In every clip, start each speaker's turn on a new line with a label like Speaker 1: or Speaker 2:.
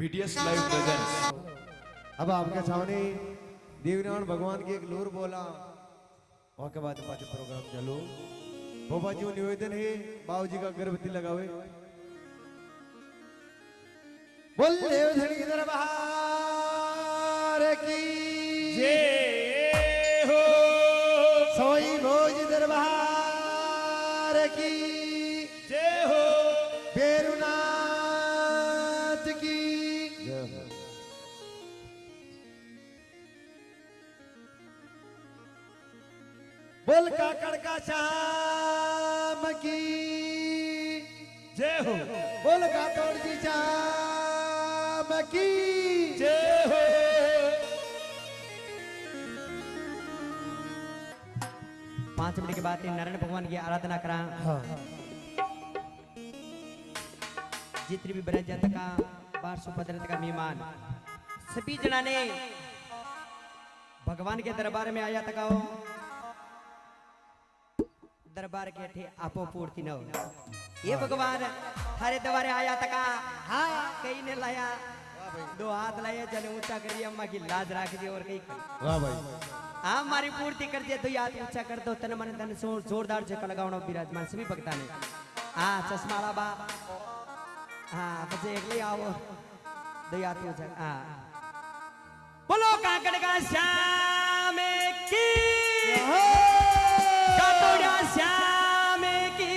Speaker 1: BTS live presents
Speaker 2: अब आपके सामने देवनारायण भगवान की एक लूर बोला। वहाँ के बाद प्रोग्राम चलो। बाबा जी निवेदन है बाबू जी का लगा लगावे। बोल देवधनी दरबार की।
Speaker 1: जय।
Speaker 2: काकड़ का शाम की।
Speaker 1: जय हो।
Speaker 2: बोल काकड़ की शाम की।
Speaker 1: जय हो।
Speaker 3: पाँच मिनट के बाद नारायण भगवान की आराधना करा।
Speaker 2: हाँ।
Speaker 3: जितनी भी ब्रज जन का बार सुभद्रत का मेहमान सभी जना ने भगवान के दरबार में आया तकाओ दरबार के थे आपो पूर्ति न हो। ये भगवान हरे दरबारे आया तका हाँ कहीं ने लाया। दो हाथ लाया जल ऊँचा करिए अम्मा की लाज राख दी और कहीं
Speaker 2: वाह भाई।
Speaker 3: हाँ हमारी पूर्ति कर दिया तो याद ऊँचा कर दो तन मन धन ज़ोर जोरदार से लगावना विराजमान सभी भक्ता ने हाँ चश्मा बा हाँ बस एक ले आओ। दो याद ऊँचा हाँ बोलो काकड़ का श्याम की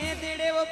Speaker 3: अरे युगे तेडे वो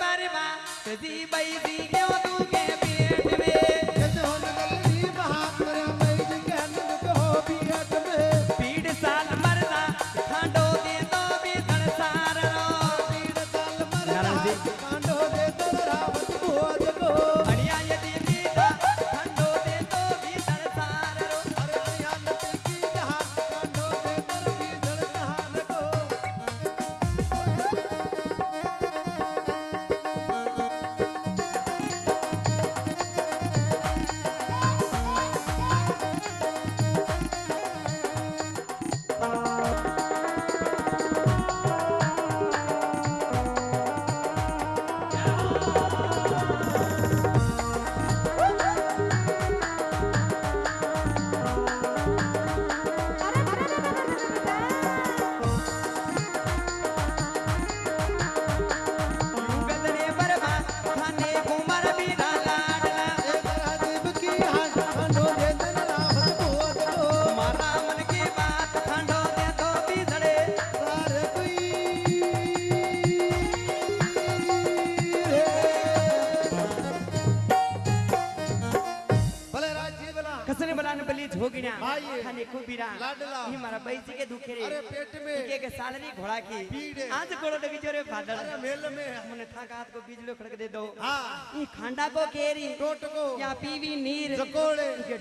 Speaker 3: के
Speaker 2: के।
Speaker 3: घोड़ा की
Speaker 2: पीड़।
Speaker 3: आज कोड़ो देवी जोरे
Speaker 2: फादर। मेल में
Speaker 3: मने थाका हाथ को बीजलो खड़क दे दो।
Speaker 2: हाँ।
Speaker 3: ई खांडा को केरी
Speaker 2: टोट को
Speaker 3: या पीवी नीर
Speaker 2: जकोड़े।
Speaker 3: के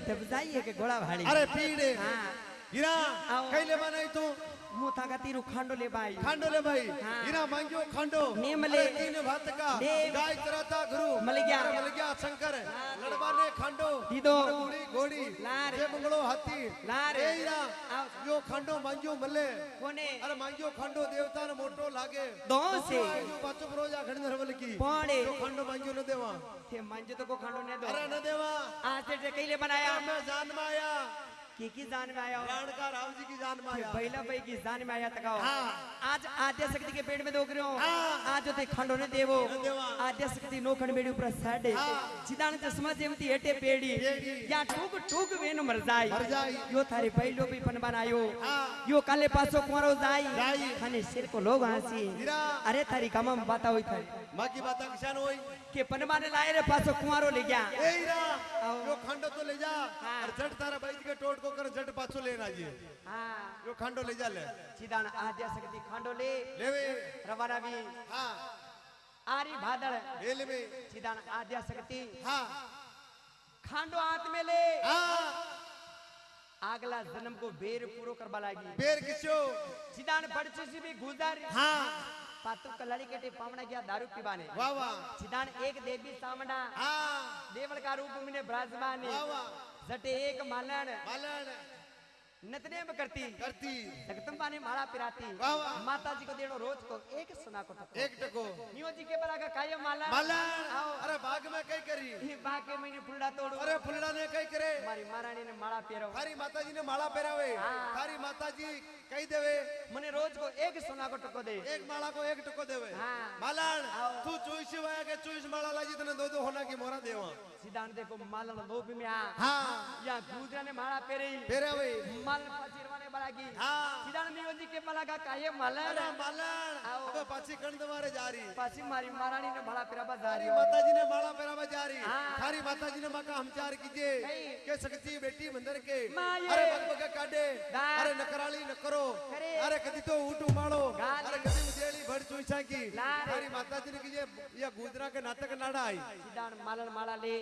Speaker 3: है के घोड़ा भाड़ी।
Speaker 2: अरे पीड़े
Speaker 3: हाँ।
Speaker 2: गिरा। कैले बनाई तू।
Speaker 3: मुँह थाका तीरू खांडो ले बाई
Speaker 2: खांडो ले भाई
Speaker 3: हाँ।
Speaker 2: मांगियो खांडो
Speaker 3: नेम ले।
Speaker 2: अरे तीन भात का। गाय चराता गुरु
Speaker 3: मल गया।
Speaker 2: मल गया शंकर लड़वा ने खांडो
Speaker 3: दीदो।
Speaker 2: घोड़ी घोड़ी
Speaker 3: लार।
Speaker 2: जे मंगलो हाथी
Speaker 3: लार।
Speaker 2: ए हीरा यो खांडो मांगियो मले
Speaker 3: कोने
Speaker 2: अरे मांगियो खांडो देवता ने मोटो लागे
Speaker 3: दो से
Speaker 2: पाचो प्रोजा खड़ी नरवल की
Speaker 3: पौड़े।
Speaker 2: यो खांडो मांगियो न देवा
Speaker 3: थे मंजो तो को खांडो ने दो
Speaker 2: अरे न देवा
Speaker 3: आज से कैले बनाया
Speaker 2: मैं जान में आया
Speaker 3: की की जान में आया
Speaker 2: प्राण का राम जी की जान में आया
Speaker 3: पहला भाई की जान में आया तकाओ
Speaker 2: हाँ।
Speaker 3: आज आद्या शक्ति के पेट में दोग रहे हो। आज होते खंडो ने देवो। आद्या शक्ति नो खंड बेड़ी ऊपर साडे
Speaker 2: हाँ।
Speaker 3: चिदान चश्मा जेमती हेटे पेड़ी। या टूक टूक वेन मर जाई
Speaker 2: मर जाई।
Speaker 3: यो थारे पहलो भी पन बनायो
Speaker 2: हाँ।
Speaker 3: यो काले पासो कुंवरो जाई। खाने सिर को लोग हँसी अरे थारी कमम बाता होई थारी
Speaker 2: माँ की बात किसान होई
Speaker 3: माने लाए रे पासो कुंवरो ले गया।
Speaker 2: ए हीरा
Speaker 3: आओ।
Speaker 2: यो खंडो तो ले जा
Speaker 3: हाँ।
Speaker 2: और झट तारा बैठ के टोट को कर झट पाछो लेना जी
Speaker 3: हाँ।
Speaker 2: यो खंडो ले जा ले।
Speaker 3: चिदान आद्या शक्ति खंडो ले।
Speaker 2: लेवे।
Speaker 3: रवाना भी।
Speaker 2: हाँ।
Speaker 3: आरी भादड़
Speaker 2: बेल में।
Speaker 3: चिदान आद्या शक्ति
Speaker 2: हाँ।
Speaker 3: खांडो हाथ में ले।
Speaker 2: हाँ।
Speaker 3: आगला जन्म को बेर पूरो करवा लागी।
Speaker 2: बेर किसो?
Speaker 3: चिदान बड़चू से भी गुजर
Speaker 2: हाँ।
Speaker 3: पातु कलड़ी के पावना गया दारू पीवाने।
Speaker 2: वाह वाह।
Speaker 3: चिदान एक देवी सामना
Speaker 2: हाँ।
Speaker 3: देवल का रूप में ब्राजमानी।
Speaker 2: वाह वाह।
Speaker 3: जटे एक मालन
Speaker 2: मालन
Speaker 3: नतने में करती।
Speaker 2: करती।
Speaker 3: जगदम्बा ने माला पिराती। माता जी को देनो रोज को एक सुना को ठको
Speaker 2: एक टको।
Speaker 3: नियो जी के बला का कायम माला। आओ।
Speaker 2: अरे बाग में कई करी।
Speaker 3: ये बाके महीने फुलड़ा तोड़ो।
Speaker 2: अरे फुलड़ा ने कई करे।
Speaker 3: हमारी महारानी ने माला पेरो
Speaker 2: थारी माता जी ने माला पहरावे
Speaker 3: हाँ।
Speaker 2: थारी माता जी कही देवे।
Speaker 3: मने रोज को एक सोना को टको दे।
Speaker 2: एक माला को एक टको देवे।
Speaker 3: हाँ।
Speaker 2: मालन तू चोईस वाया के चोईस माला लाजी तने दो दो होना की मोरा देवा।
Speaker 3: सिद्धांत देखो मालन लोभ में आ
Speaker 2: हाँ
Speaker 3: या गुजरा ने माला पेरे
Speaker 2: पहरावे
Speaker 3: माल पचिरवाने की
Speaker 2: हाँ
Speaker 3: सिद्धांत नियो जी के बला का काये मालन
Speaker 2: मालन
Speaker 3: आओ।
Speaker 2: अब पाछी कंद मारे जा रही
Speaker 3: पासी मारी महारानी ने बड़ा पेरा
Speaker 2: थारी
Speaker 3: बाजारी
Speaker 2: माता जी ने माला पहरावा जा रही। थारी माता जी ने मका हमचार
Speaker 3: कही।
Speaker 2: के सकती बेटी मंदिर के
Speaker 3: माये।
Speaker 2: अरे बग बग काटे
Speaker 3: दा।
Speaker 2: अरे नकराली न करो। अरे कदी तो ऊट
Speaker 3: गाली।
Speaker 2: अरे कदी मुझेली भड़ चुईसा की थारी माता जी ने कीजिए ये गुजरा के नाटक नाड़ा आई
Speaker 3: सिद्धांत मालन माला ले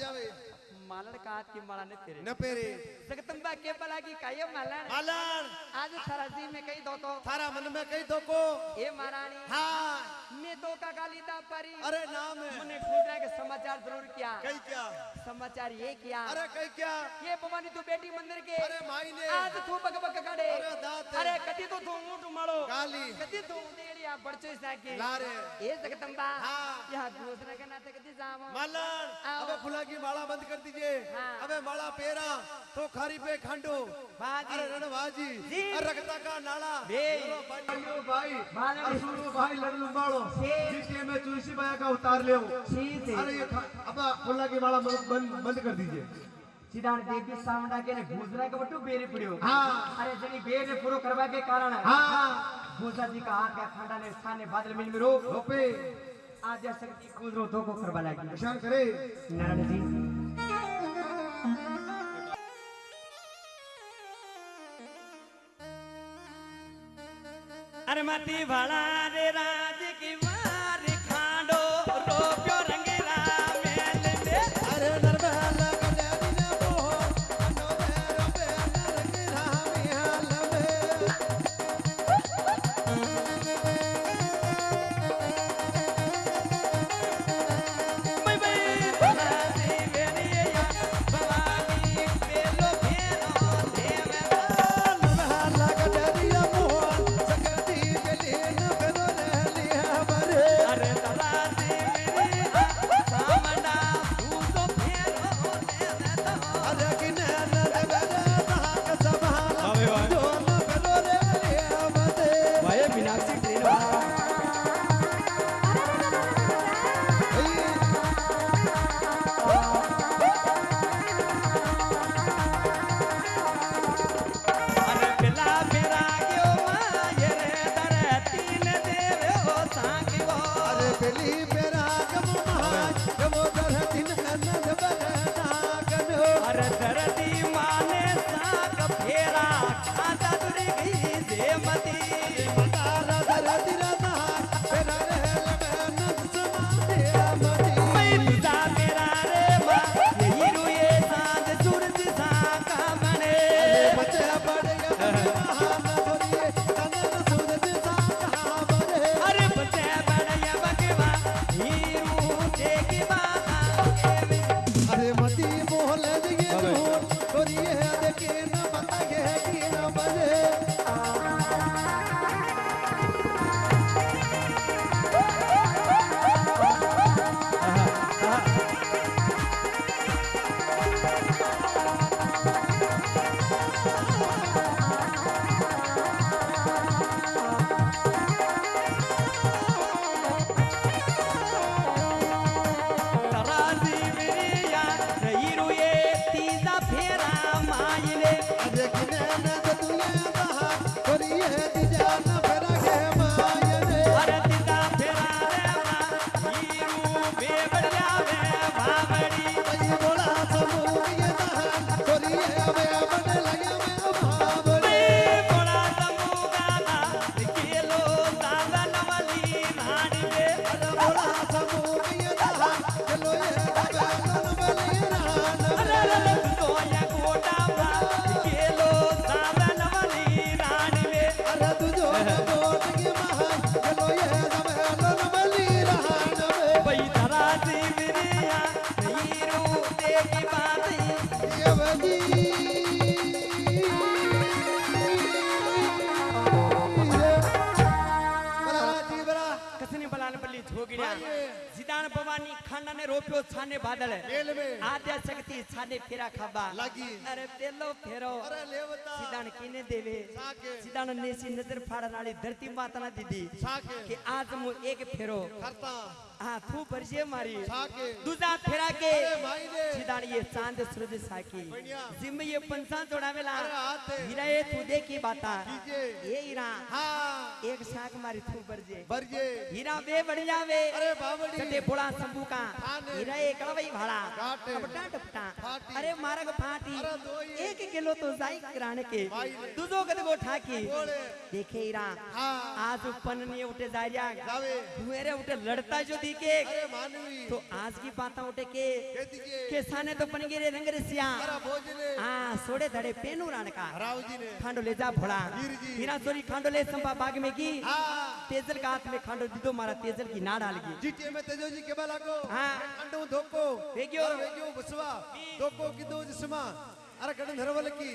Speaker 2: जावे
Speaker 3: मालन का हाथ की माला ने तेरे
Speaker 2: न पेरे
Speaker 3: जगदम्बा के बला की काये मालन
Speaker 2: मालन
Speaker 3: आज में कई दो
Speaker 2: थारा मन में कई दो को
Speaker 3: महारानी
Speaker 2: हाँ
Speaker 3: ने दो का गाली दा परी।
Speaker 2: अरे नाम है।
Speaker 3: मैंने गुजरा के समाचार ज़रूर किया।
Speaker 2: कही क्या?
Speaker 3: समाचार ये किया।
Speaker 2: अरे कही क्या?
Speaker 3: ये भवानी तू बेटी मंदिर के।
Speaker 2: अरे माई ने।
Speaker 3: आज तू बक बक काढे
Speaker 2: अरे दात
Speaker 3: अरे कधी तो तू ऊँट माळो
Speaker 2: गाली।
Speaker 3: कधी तू उंदेडी या बड़चो साके
Speaker 2: लारे।
Speaker 3: ए जगदम्बा।
Speaker 2: हाँ।
Speaker 3: या दूसरे के नाते कदी जावो।
Speaker 2: मालन। अबे फुला की माला बंद कर दीजिए।
Speaker 3: हाँ।
Speaker 2: अबे माला पेरा तो खारी पे खांडो।
Speaker 3: बाजी।
Speaker 2: अरे रणवाजी
Speaker 3: जी।
Speaker 2: अरे रखता का नाला। अरे भाई असुरो भाई लड़ लंबाड़ो।
Speaker 3: जी।
Speaker 2: जीते में चूसी बाया का उतार ले अरे ये अब फुला की माला बंद बंद कर दीजिए।
Speaker 3: सीधाण देवी सावंडा के ने घूसरा के बटू बेरे पड़ियो
Speaker 2: हाँ।
Speaker 3: अरे जनी बेरे पूरो करवा के कारण
Speaker 2: हाँ।
Speaker 3: भूसा जी का हाथ का खंडा ने स्थान ने बादल मिल। में रो
Speaker 2: रोपे
Speaker 3: आज गुजरो दो को करवा लगी
Speaker 2: इशार करे।
Speaker 3: नारायण जी। फाड़नाली धरती माता ना दीदी कि आज हाँ तू परिचय मारी।
Speaker 2: साके
Speaker 3: दूजा फेरा के।
Speaker 2: ने
Speaker 3: सिदान ये चाँद सूरज साकी। जिम ये पंचान जोड़ावेला। हीरा ये तू देखी बाता। ये हीरा।
Speaker 2: हाँ।
Speaker 3: एक साक मारी तू बरजे।
Speaker 2: बरजे।
Speaker 3: हीरा वे बढ़ जावे
Speaker 2: अरे बावड़ी।
Speaker 3: कटे बोला शंभू का। हीरा एक कड़वई भाड़ा। अपटा टपटा अरे मारग फाटी।
Speaker 2: ये।
Speaker 3: एक किलो तो जाई किराने के। दूजो कद गो ठाकी। देखे हीरा।
Speaker 2: हाँ।
Speaker 3: आज उपन नहीं उठे जारिया
Speaker 2: जावे।
Speaker 3: मेरे उठे लड़ता जो
Speaker 2: अरे मानवी।
Speaker 3: तो आज की बातें उठे के।
Speaker 2: कह दीजिए।
Speaker 3: के साने तो बन गिरे रंग रसिया। हाँ सोड़े धड़े पेनू राण का
Speaker 2: राव जी ने
Speaker 3: खांडो ले जा भोला। हीरा सोरी खांडो ले संपा बाग में की।
Speaker 2: हाँ
Speaker 3: तेजल का हाथ में खांडो दीदो मारा तेजल की ना डाल गई
Speaker 2: जीटीए में तेजो जी के बाला को
Speaker 3: हाँ।
Speaker 2: अंडो धोको
Speaker 3: वेग्यो।
Speaker 2: अरे वेग्यो बसवा धोको की दो जिस्मा। अरे गण धरवल की।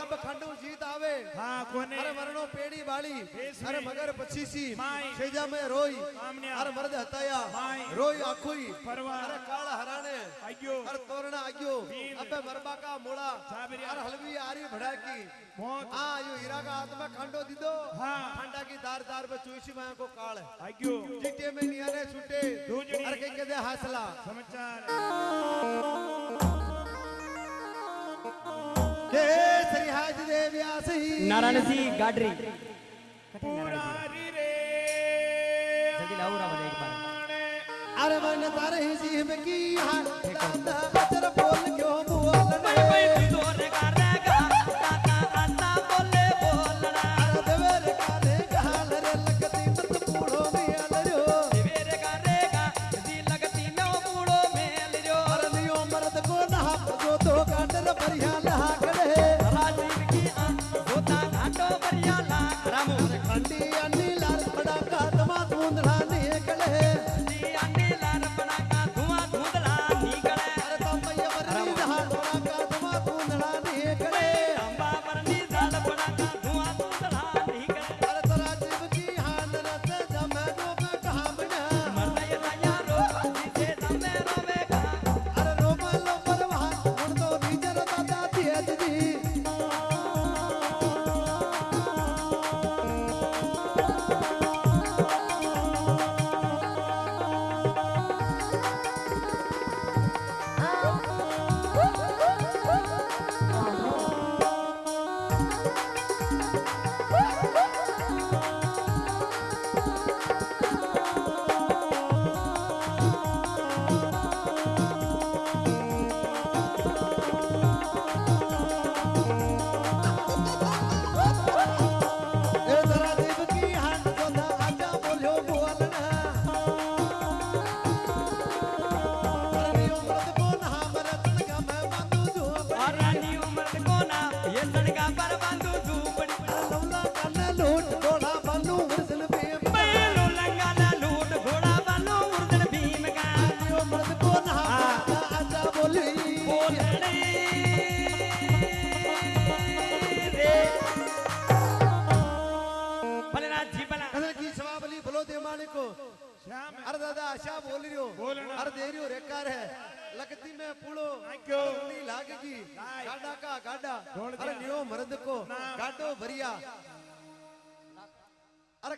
Speaker 2: अब खंडू जीत आवे।
Speaker 1: हाँ कोने।
Speaker 2: अरे मरणो पेड़ी बाली अरे मगर
Speaker 1: माई।
Speaker 2: सेजा में रोई। अरे मर्द हताया। रोई आखुई। अरे काल हराने।
Speaker 1: आयो
Speaker 2: अरे तोरणा आग्यो अबे मरबा का मोड़ा। अरे हलवी आरी भड़ा की हाँ यो हीरा का हाथ में खंडो दीदो।
Speaker 1: हाँ।
Speaker 2: खंडा की दार दार पे चुईसी माया को काल।
Speaker 1: आयो
Speaker 2: जीते में नियाने छूटे। अरे कहीं कहते हासला।
Speaker 1: समाचार।
Speaker 3: नारायण सिंह गाडरी।
Speaker 1: रे
Speaker 3: जल्दी लाओ रावण एक बार
Speaker 2: अरे मन तारे ही सीम की हाँ। अतर बोल क्यों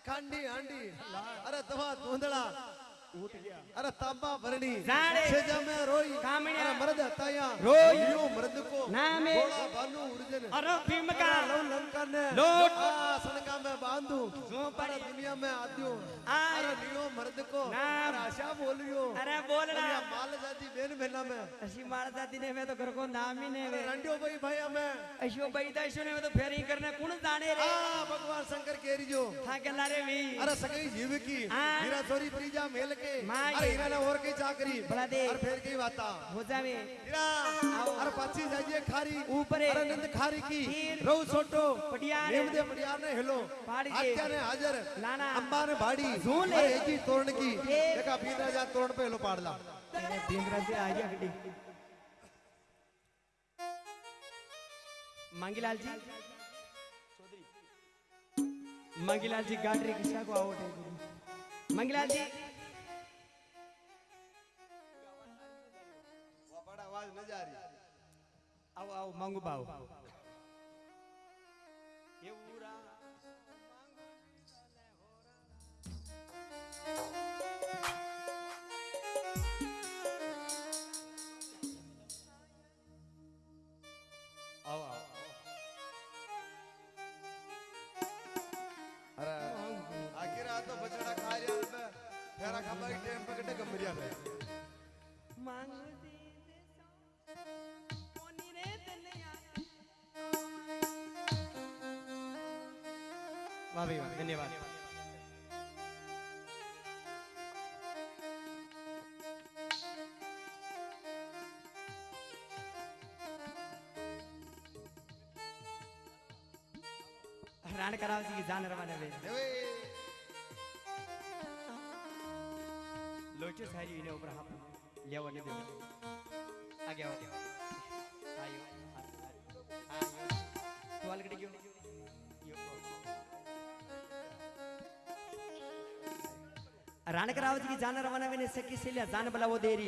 Speaker 2: अरे खांडी आंडी अरे तवा धुंधला
Speaker 1: उठ गया
Speaker 2: अरे तांबा भरणी। सेजा में रोई।
Speaker 3: कामण्या।
Speaker 2: अरे मर्द हताया
Speaker 3: रोई।
Speaker 2: नियो मर्द को।
Speaker 3: नामे।
Speaker 2: गोला बानू उड़जन
Speaker 3: अरे भीम का
Speaker 2: लव लंका ने।
Speaker 3: लोट।
Speaker 2: सनका में बांधू।
Speaker 3: जो
Speaker 2: अरे दुनिया में आद्यो। अरे नियो मर्द को।
Speaker 3: नाम।
Speaker 2: अरे आशा बोल रही हो
Speaker 3: अरे बोल रहा
Speaker 2: या माल जाती बेन बेला में।
Speaker 3: अशी मार जाती ने मैं तो घर को नाम ही वे
Speaker 2: रंडियो भाई भैया में।
Speaker 3: अशो बैठा अशो ने मैं तो फेरी करने कौन जाने रे?
Speaker 2: आ भगवान शंकर केरी जो।
Speaker 3: था के लारे भी
Speaker 2: अरे सगई जीव की
Speaker 3: हाँ।
Speaker 2: हीरा चोरी प्रीजा मेल के अरे और की चाकरी। अरे फिर की बाता
Speaker 3: हो जावे
Speaker 2: हीरा अरे जाइए खारी।
Speaker 3: ऊपरे।
Speaker 2: अरे नंद खारी की। छोटो
Speaker 3: पटियार।
Speaker 2: नेम दे पटियार ने हेलो। आत्या ने हाजर। अंबा ने भाड़ी
Speaker 3: झूल ले।
Speaker 2: अरे एक तोरण की। देखा तोरण पे हेलो पाड़ला
Speaker 3: से आ गया गड्डी मंगीलाल जी। मंगीलाल जी गाड़ी किसा को आउट है मंगीलाल जी।
Speaker 2: आवाज़ न जा रही।
Speaker 3: आओ आओ, मंगू बाऊ ये
Speaker 2: आ तो बछड़ा खा रिया पे फेरा खबर टेम
Speaker 3: वाह भाई वाह धन्यवाद રાણ કરાવશે કે જાન રવાને વે લોચો
Speaker 2: સારી
Speaker 3: એને ઉપર હાપ લેવા ને દેવા આગે આગે આયો આયો તો આલગડી ગયો रानक रावत की जान रवाना भी नहीं सकी सिलिया जान बलावो देरी।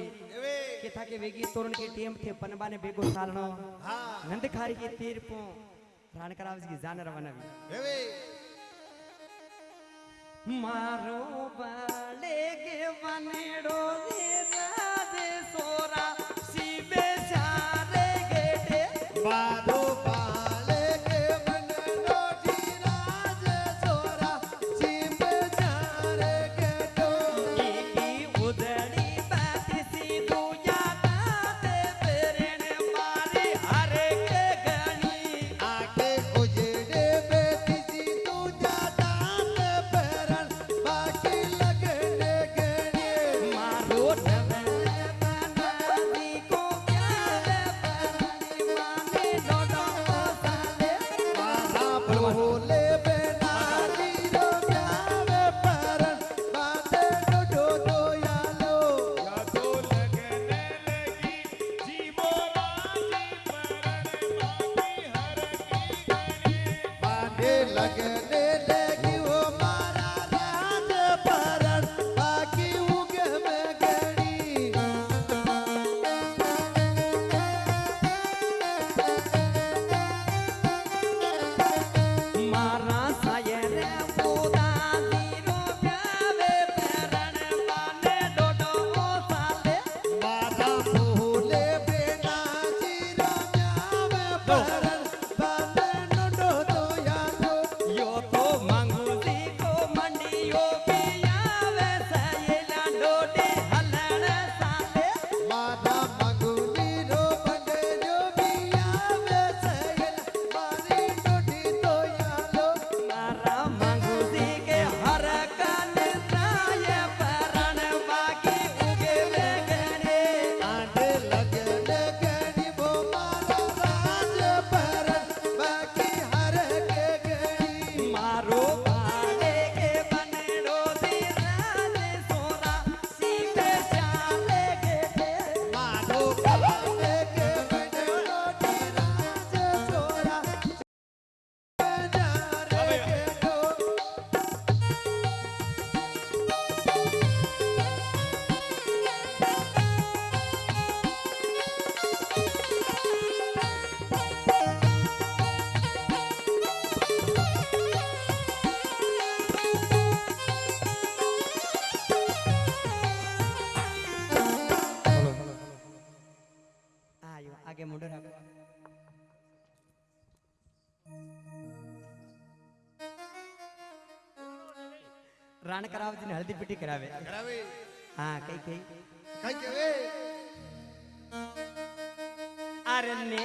Speaker 3: के था के वेगी तोरण के टीम थे पनबा ने बेगो सालनो। हाँ। नंदखारी की तीर पो रानक रावत की जान रवाना भी मारो बाले के वनेड़ो ने લગ્ન કરાવતી ને હળદી પીટી કરાવે. હા કઈ કઈ. કઈ કહેવે અરે ને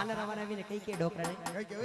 Speaker 3: આને રવાના આવીને કઈ કઈ ડોકરા કઈ કે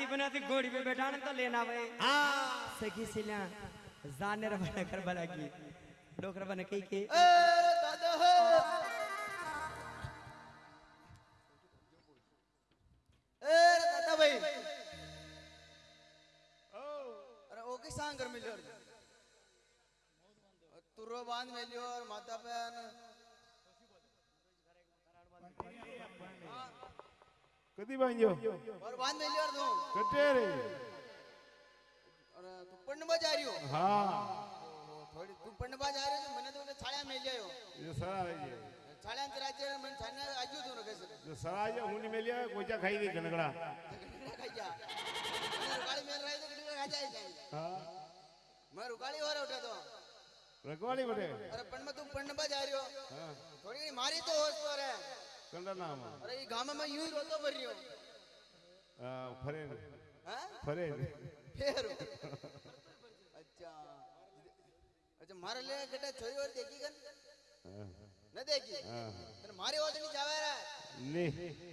Speaker 3: हाथी बना थी घोड़ी पे बैठाने तो लेना भाई। हाँ। सखी सिला जाने रबन कर बना की डोकर रबन कही के।
Speaker 4: सांगर मिलो तुरो बाँध मिलियो और माता बहन કદી બાંધ્યો
Speaker 1: બાંધ લેવાર
Speaker 4: દો કટે રે અરે તું પણ
Speaker 1: બજાર્યો
Speaker 4: હા થોડી તું પણ બજાર્યો છે મને તો છાળ્યા મેં લ્યો એ
Speaker 1: સરા રહી ગયો છાળ્યા
Speaker 4: તરાજે મને છાને આજ્યો તું રખે છે સરા
Speaker 1: આજે હું ની મેલ્યા ગોચા ખાઈ દે ઘનગડા
Speaker 4: ખાઈ જા રગાડી મેલ રહી તો ઘનગડા ખા જાય
Speaker 1: હા
Speaker 4: મેં રગાડી ઓર ઉઠે તો
Speaker 1: રગવાડી બટે
Speaker 4: અરે પણ તું પણ બજાર્યો હા થોડી મારી
Speaker 1: તો
Speaker 4: હોશ પર मारे ले गड्ढा छोरी और देखी कन? न देखी?
Speaker 1: हाँ।
Speaker 4: तर मारे होत नहीं जावे रे
Speaker 1: ले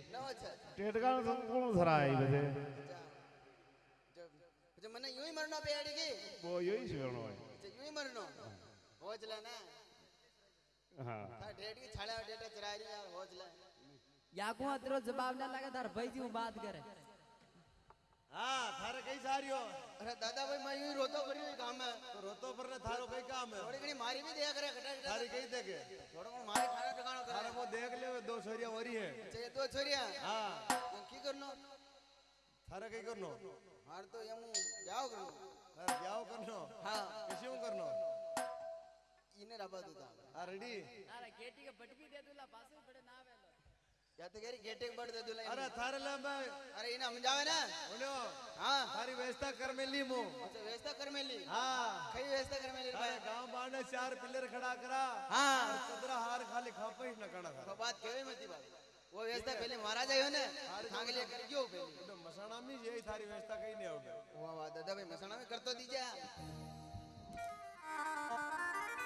Speaker 4: न अच्छा।
Speaker 1: टेटका संपूर्ण सरा आई बजे?
Speaker 4: अच्छा। अच्छा मने यूँ ही मरना पेड़ी की?
Speaker 1: वो सुनो है
Speaker 4: अच्छा यूँ ही मरनो। हो। चला ना
Speaker 1: हाँ।
Speaker 4: था डेट की छाड़ा डेटा चरा रही यार हो चला
Speaker 3: યાગું અત્રો જવાબ ના લાગે તાર ભાઈ હું વાત કરે
Speaker 2: હા થારે કઈ સાર્યો
Speaker 4: અરે દાદા ભાઈ માં યુ રોતો કર્યો કામ
Speaker 2: તો રોતો પર ને થારો કઈ કામ હે
Speaker 4: થોડી ઘણી મારી બી દયા કરે ઘટા
Speaker 2: થારી કઈ
Speaker 4: દે કે થોડો ઘણો મારી
Speaker 2: થારો
Speaker 4: ટકાણો
Speaker 2: કરે થારે કો દેખ લેવે દો છોરિયા
Speaker 4: વરી હે જે દો છોરિયા
Speaker 2: હા
Speaker 4: કી કરનો
Speaker 2: થારે કઈ કરનો
Speaker 4: હાર તો
Speaker 2: એમ જાવ કરનો
Speaker 4: હાર
Speaker 2: જાવ કરનો
Speaker 3: હા કે શું કરનો ઇને રાબા દુતા હા
Speaker 4: રેડી અરે ગેટી કે ભટકી દે દુલા પાછો
Speaker 2: ಯಾತಗೇರಿ ಗೇಟಿಗೆ ಬಡ್ದದಿಲ್ಲ ಅರೆ
Speaker 4: ಥಾರಲ್ಲ ಬಾ ಅರೆ ಇನ್ನ ಹಮಜಾವನ
Speaker 2: बोलो
Speaker 4: हाँ।
Speaker 2: थारी व्यवस्था कर मेली मु।
Speaker 4: अच्छा व्यवस्था कर मेली?
Speaker 2: हाँ।
Speaker 4: कई व्यवस्था कर मेली
Speaker 2: भाई? गाँव बाने चार पिलर खड़ा करा।
Speaker 4: हाँ।
Speaker 2: सदरा हार खाली खापई न कणा
Speaker 4: तो बात केवे मती बात? वो व्यवस्था पहले महाराज आयो ने थांग ले कर गयो पहले।
Speaker 2: तो मसाणा में यही थारी व्यवस्था कहीं नहीं आओगे
Speaker 4: वाह वाह दादा भाई मसाणा में कर तो दीजा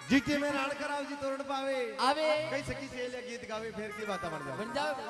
Speaker 2: જીતે મેં રાણકરાવજી તોરણ પાવે
Speaker 3: આવે
Speaker 2: કઈ સખી છે ગીત ગાવે ફેર કી વાતા
Speaker 3: બન જાવે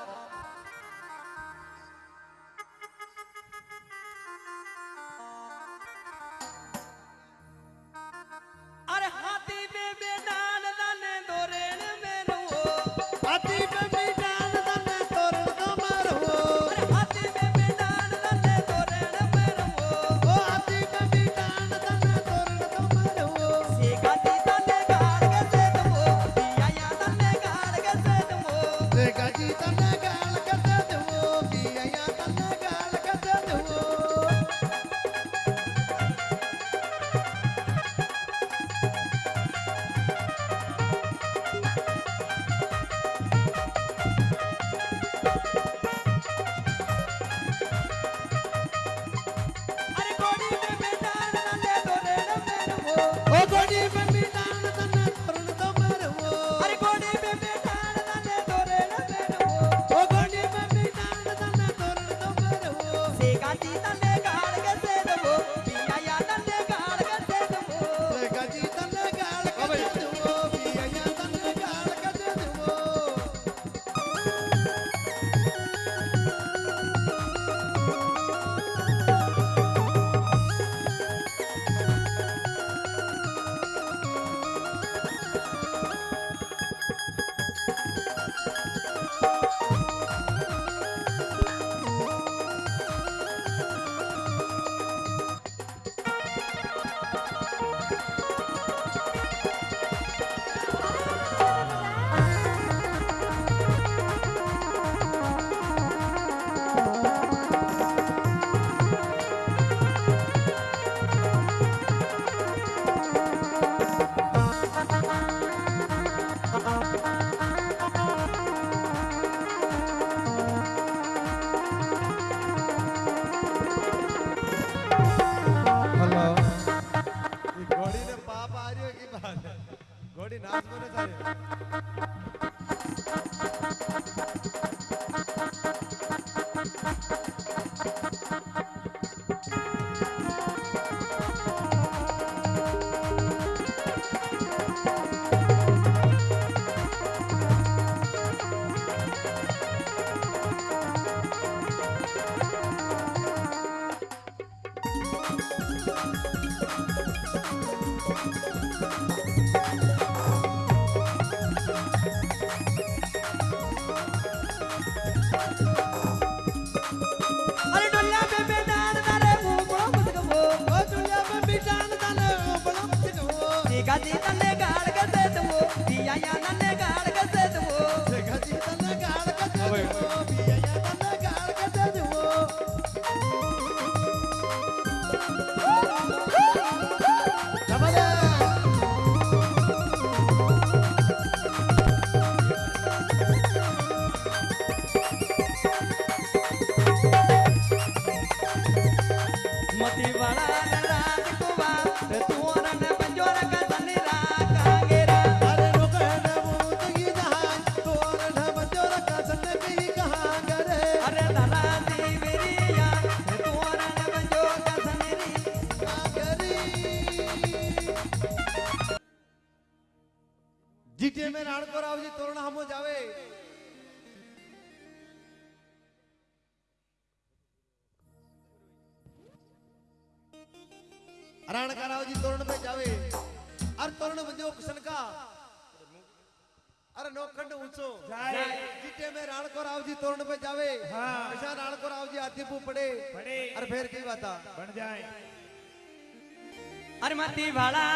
Speaker 3: अरे मती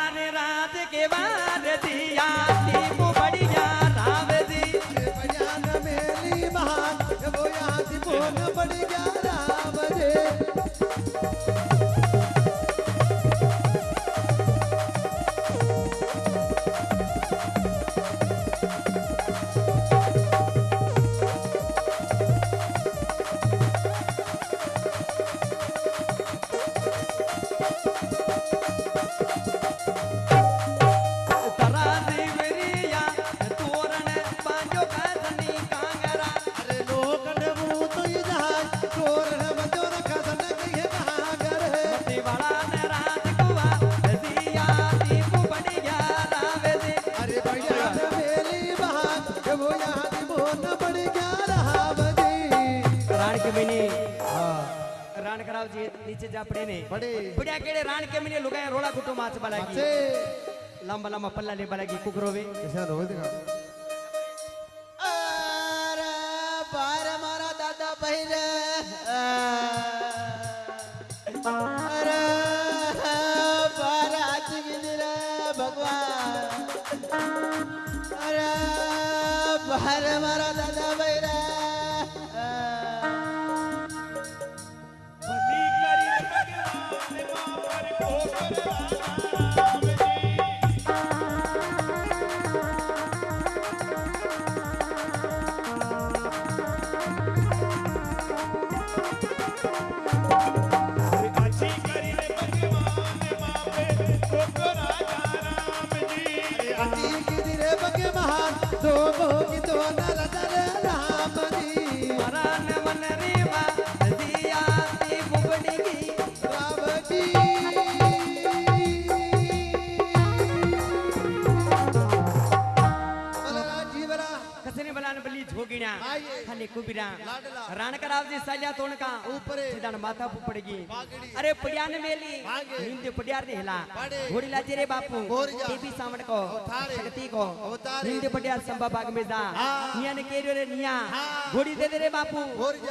Speaker 3: राण कराव जी नीचे जा पड़े ने
Speaker 2: बड़े
Speaker 3: बुढ़िया केड़े राण के महीने लुगाए रोड़ा कुटो माच बलागी
Speaker 2: अच्छे।
Speaker 3: लंबा लंबा पल्ला ले बलागी कुकरोवे
Speaker 2: कैसा रोज दिखा
Speaker 4: अरे बार मारा दादा पहिरे अरे
Speaker 2: आइए।
Speaker 3: खाली कुबिरा
Speaker 2: लाडला।
Speaker 3: राण कराव जी साल्या तोणका।
Speaker 2: ऊपरे।
Speaker 3: सीधाण माथा पू पड़गी
Speaker 2: बागड़ी।
Speaker 3: अरे पडियान मेली।
Speaker 2: भागे।
Speaker 3: हिंद पडियार ने हिला। घोड़ी लाजे रे बापू। देवी सावण को। शक्ति को। हिंद पडियार संभा बाग में जा।
Speaker 2: हाँ।
Speaker 3: निया ने केरो रे निया।
Speaker 2: हाँ।
Speaker 3: घोड़ी दे दे रे बापू।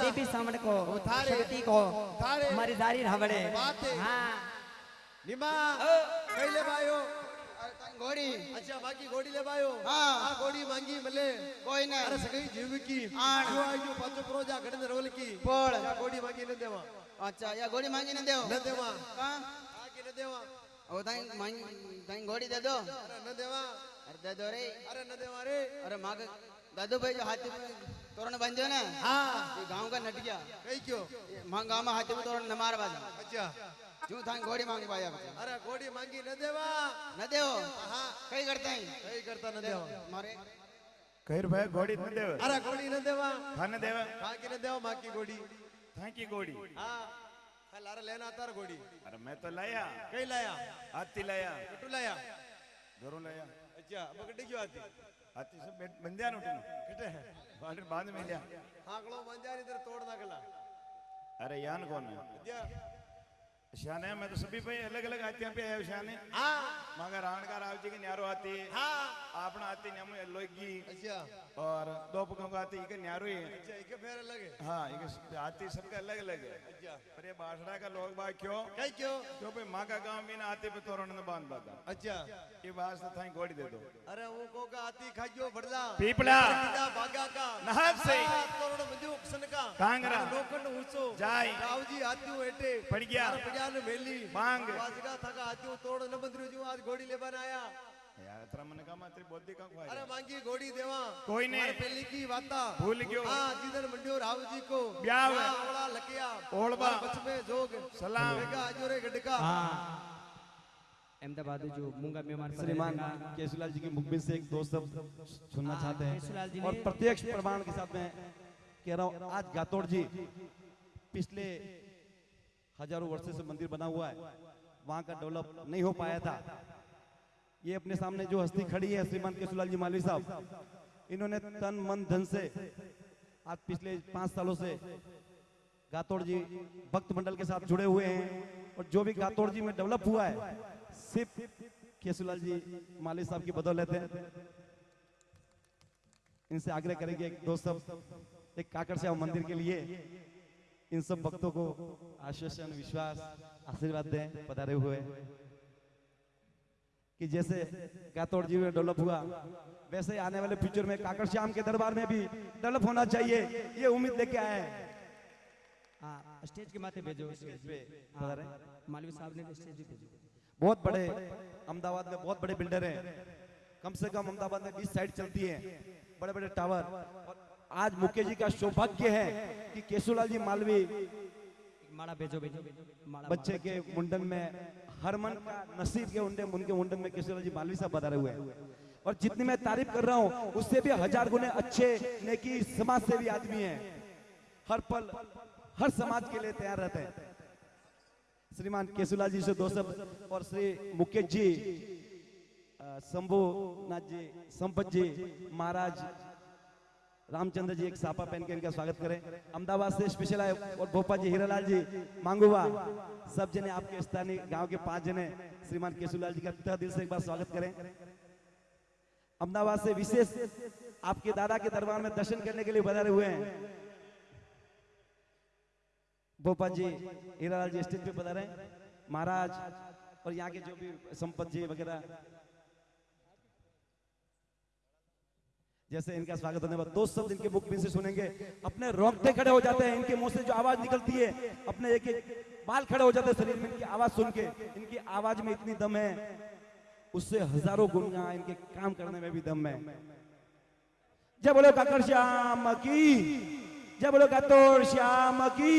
Speaker 3: देवी सावण को। शक्ति को। हमारी जारी हवड़े
Speaker 2: बात। है। निमा। कैले बायो
Speaker 4: घोड़ी
Speaker 2: अच्छा बाकी घोड़ी ले बायो
Speaker 4: हाँ।
Speaker 2: आ घोड़ी मांगी मले।
Speaker 4: कोई नहीं।
Speaker 2: अरे सगई जीव की।
Speaker 4: आण।
Speaker 2: जो जो पाचो प्रोजा गडन रोल की।
Speaker 4: पोळ.
Speaker 2: या घोड़ी मांगी न देवा।
Speaker 4: अच्छा या घोड़ी मांगी न देव।
Speaker 2: न देवा।
Speaker 4: हाँ?
Speaker 2: आगे न देवा।
Speaker 4: ओ ताई मांगी ताई घोड़ी दे दो।
Speaker 2: अरे न देवा।
Speaker 4: अरे दे दो रे।
Speaker 2: अरे न देवा रे।
Speaker 4: अरे माँ का दादू भाई जो हाथी में तोरण जाओ ना
Speaker 2: हाँ।
Speaker 4: ये गाँव का नट गया
Speaker 2: कई क्यों
Speaker 4: ये माँ जू था घोड़ी मांग पाया
Speaker 2: अरे घोड़ी मांगी न देवा।
Speaker 4: न देव? कई करते हैं?
Speaker 2: कई करता न देव।
Speaker 4: मारे।
Speaker 1: कहिर भाई घोड़ी न देव।
Speaker 2: अरे घोड़ी न देवा।
Speaker 1: खाने देव।
Speaker 2: खा के न देव माँ की घोड़ी।
Speaker 1: थैंक यू घोड़ी।
Speaker 2: हाँ। हाँ लारा लेना तार घोड़ी।
Speaker 1: अरे मैं तो लाया।
Speaker 2: कई लाया?
Speaker 1: हाथी लाया।
Speaker 2: कटू लाया?
Speaker 1: धरो लाया।
Speaker 2: अच्छा बकड़ी की हाथी?
Speaker 1: हाथी से बंध्या न उठनो।
Speaker 2: कटे है
Speaker 1: बाँध बाँध में
Speaker 2: लिया हाँ कलो बंध्या इधर तोड़ना
Speaker 1: कला अरे यान
Speaker 2: कौन है?
Speaker 1: शाने मैं तो सभी भाई अलग अलग हाथियाँ पे आए शाने।
Speaker 2: हाँ।
Speaker 1: मगर राणकार आवजी के न्यारो हाथी।
Speaker 2: हाँ।
Speaker 1: आपना हाथी न्यामु लोगी
Speaker 2: अच्छा।
Speaker 1: और दो पकों का हाथी के न्यारो ही
Speaker 2: अच्छा एक फेर अलग है।
Speaker 1: हाँ ये हाथी सबका अलग अलग है।
Speaker 2: अच्छा।
Speaker 1: पर ये बासड़ा का लोग बाग क्यों?
Speaker 2: क्यों?
Speaker 1: क्यों भाई माँ का गाँव में ना हाथी पे तोरण न बाँध पाता।
Speaker 2: अच्छा।
Speaker 1: ये वास्ते थाई घोड़ी दे दो।
Speaker 2: अरे वो को का हाथी खाइयो भरला
Speaker 1: पीपला।
Speaker 2: भागा का।
Speaker 1: नहब से।
Speaker 2: हाँ, तोरण मंजू उकसन का।
Speaker 1: कांगरा।
Speaker 2: लोखंड ऊंचो।
Speaker 1: जाय।
Speaker 2: रावजी हाथी एटे
Speaker 1: पड़ गया।
Speaker 2: अरे पड़िया ने मेली
Speaker 1: मांग।
Speaker 2: वाजगा था का हाथी तोड़ न बंदरू जो आज घोड़ी ले बनाया
Speaker 1: यार तेरा मन का मात्र बुद्धि का
Speaker 2: अरे
Speaker 1: खुआ
Speaker 2: मांगी घोड़ी देवा
Speaker 1: कोई नहीं।
Speaker 2: हमारे पहली की वाता
Speaker 1: भूल गयो।
Speaker 2: हाँ जिधर मंडियो रावजी को
Speaker 1: ब्याह है।
Speaker 2: हाँ, ओला लकिया। और बच में जोग
Speaker 1: सलाम।
Speaker 2: बेगा अजोरे गडका
Speaker 3: हाँ अहमदाबाद जो मूँगा मेहमान
Speaker 5: श्रीमान। केशुलाल जी की मुखबिर से एक दो शब्द सुनना चाहते हैं और प्रत्यक्ष प्रमाण के साथ मैं कह रहा हूँ आज गातोड़ जी पिछले हज़ारों वर्षों से मंदिर बना हुआ है। वहाँ का डेवलप नहीं हो पाया था। ये अपने सामने जो हस्ती खड़ी है श्रीमान केशुलाल जी मालवी साहब, इन्होंने तन, मन, धन से आज पिछले पाँच सालों से गातोड़ जी भक्त मंडल के साथ जुड़े हुए हैं और जो भी गातोड़ जी में डेवलप हुआ है, सिर्फ़ केसुलाल जी माली साहब की बदौलत है। इनसे आग्रह करेंगे एक दो सब एक काकड़ श्याम मंदिर के लिए इन सब भक्तों को आश्वासन विश्वास आशीर्वाद दें पधारे हुए। कि जैसे गातोड़ जी में डेवलप हुआ वैसे आने वाले फ्यूचर में काकड़ श्याम के दरबार में भी डेवलप होना चाहिए ये उम्मीद लेके आए हैं।
Speaker 3: स्टेज के माथे भेजो
Speaker 5: पे
Speaker 3: हाँ, मालवी साहब ने स्टेज भी भेजो।
Speaker 5: बहुत बड़े अहमदाबाद में बहुत बड़े बिल्डर हैं। कम से कम अहमदाबाद में 20 साइड चलती है। बड़े बड़े टावर और आज मुकेश जी का सौभाग्य है कि केशुलाल जी मालवी
Speaker 3: माला भेजो भेजो
Speaker 5: बच्चे के मुंडन में हरमन का नसीब के उनके उनके मुंडन में केशुलाल जी मालवी साहब बता रहे हुए हैं। और जितनी मैं तारीफ़ कर रहा हूँ उससे भी हज़ार गुने अच्छे नेकी समाज सेवी आदमी है। हर पल हर समाज के लिए तैयार रहते हैं। श्रीमान केशुलाल जी से दो शब्द और श्री मुकेश जी शंभुनाथ जी संपत जी महाराज रामचंद्र जी एक सापा पहन के इनका स्वागत करें। अहमदाबाद से स्पेशल आए और भोपाल जी, हीरालाल जी, मांगुवा। सब जने आपके स्थानीय गाँव के पाँच जने, श्रीमान केशुलाल जी का तह दिल से एक बार स्वागत करें। अहमदाबाद से विशेष आपके दादा के दरबार में दर्शन करने के लिए बधारे हुए हैं। भोपाल जी, हीरालाल जी स्टेज पे पधारे हैं। महाराज और यहाँ के जो भी संपत जी वगैरह जैसे इनका स्वागत होने बाद दो शब्द इनके मुख में से सुनेंगे, अपने रोंगटे खड़े हो जाते हैं, इनके मुँह से जो आवाज़ निकलती है, अपने एक एक बाल खड़े हो जाते हैं शरीर में, इनकी आवाज़ सुन के, इनकी आवाज़ में इतनी दम है, उससे हज़ारों गुना इनके काम करने में भी दम है। जय बोलो काकर श्याम की, जय बोलो कातोर श्याम की।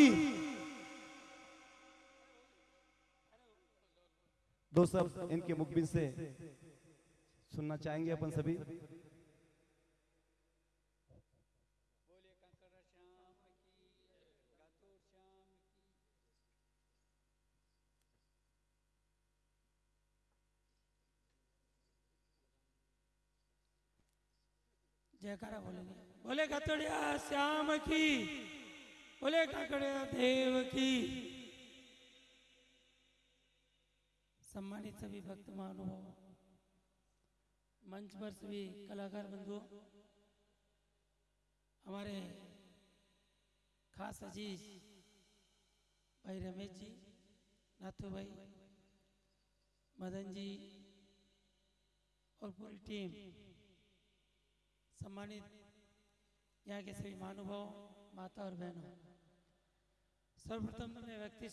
Speaker 5: दो शब्द इनके मुखबिर से सुनना चाहेंगे अपन सभी।
Speaker 6: जयकारा बोलेंगे। बोले कतड़िया श्याम की, बोले काकड़िया देव की। सम्मानित सभी भक्त महानुभाव, मंच पर सभी कलाकार बंधुओं, हमारे खास अज़ीज़ भाई रमेश जी, नाथू भाई, मदन जी और पूरी टीम। सम्मानित यहाँ के सभी महानुभाव माता और बहनों, सर्वप्रथम तो मैं व्यक्ति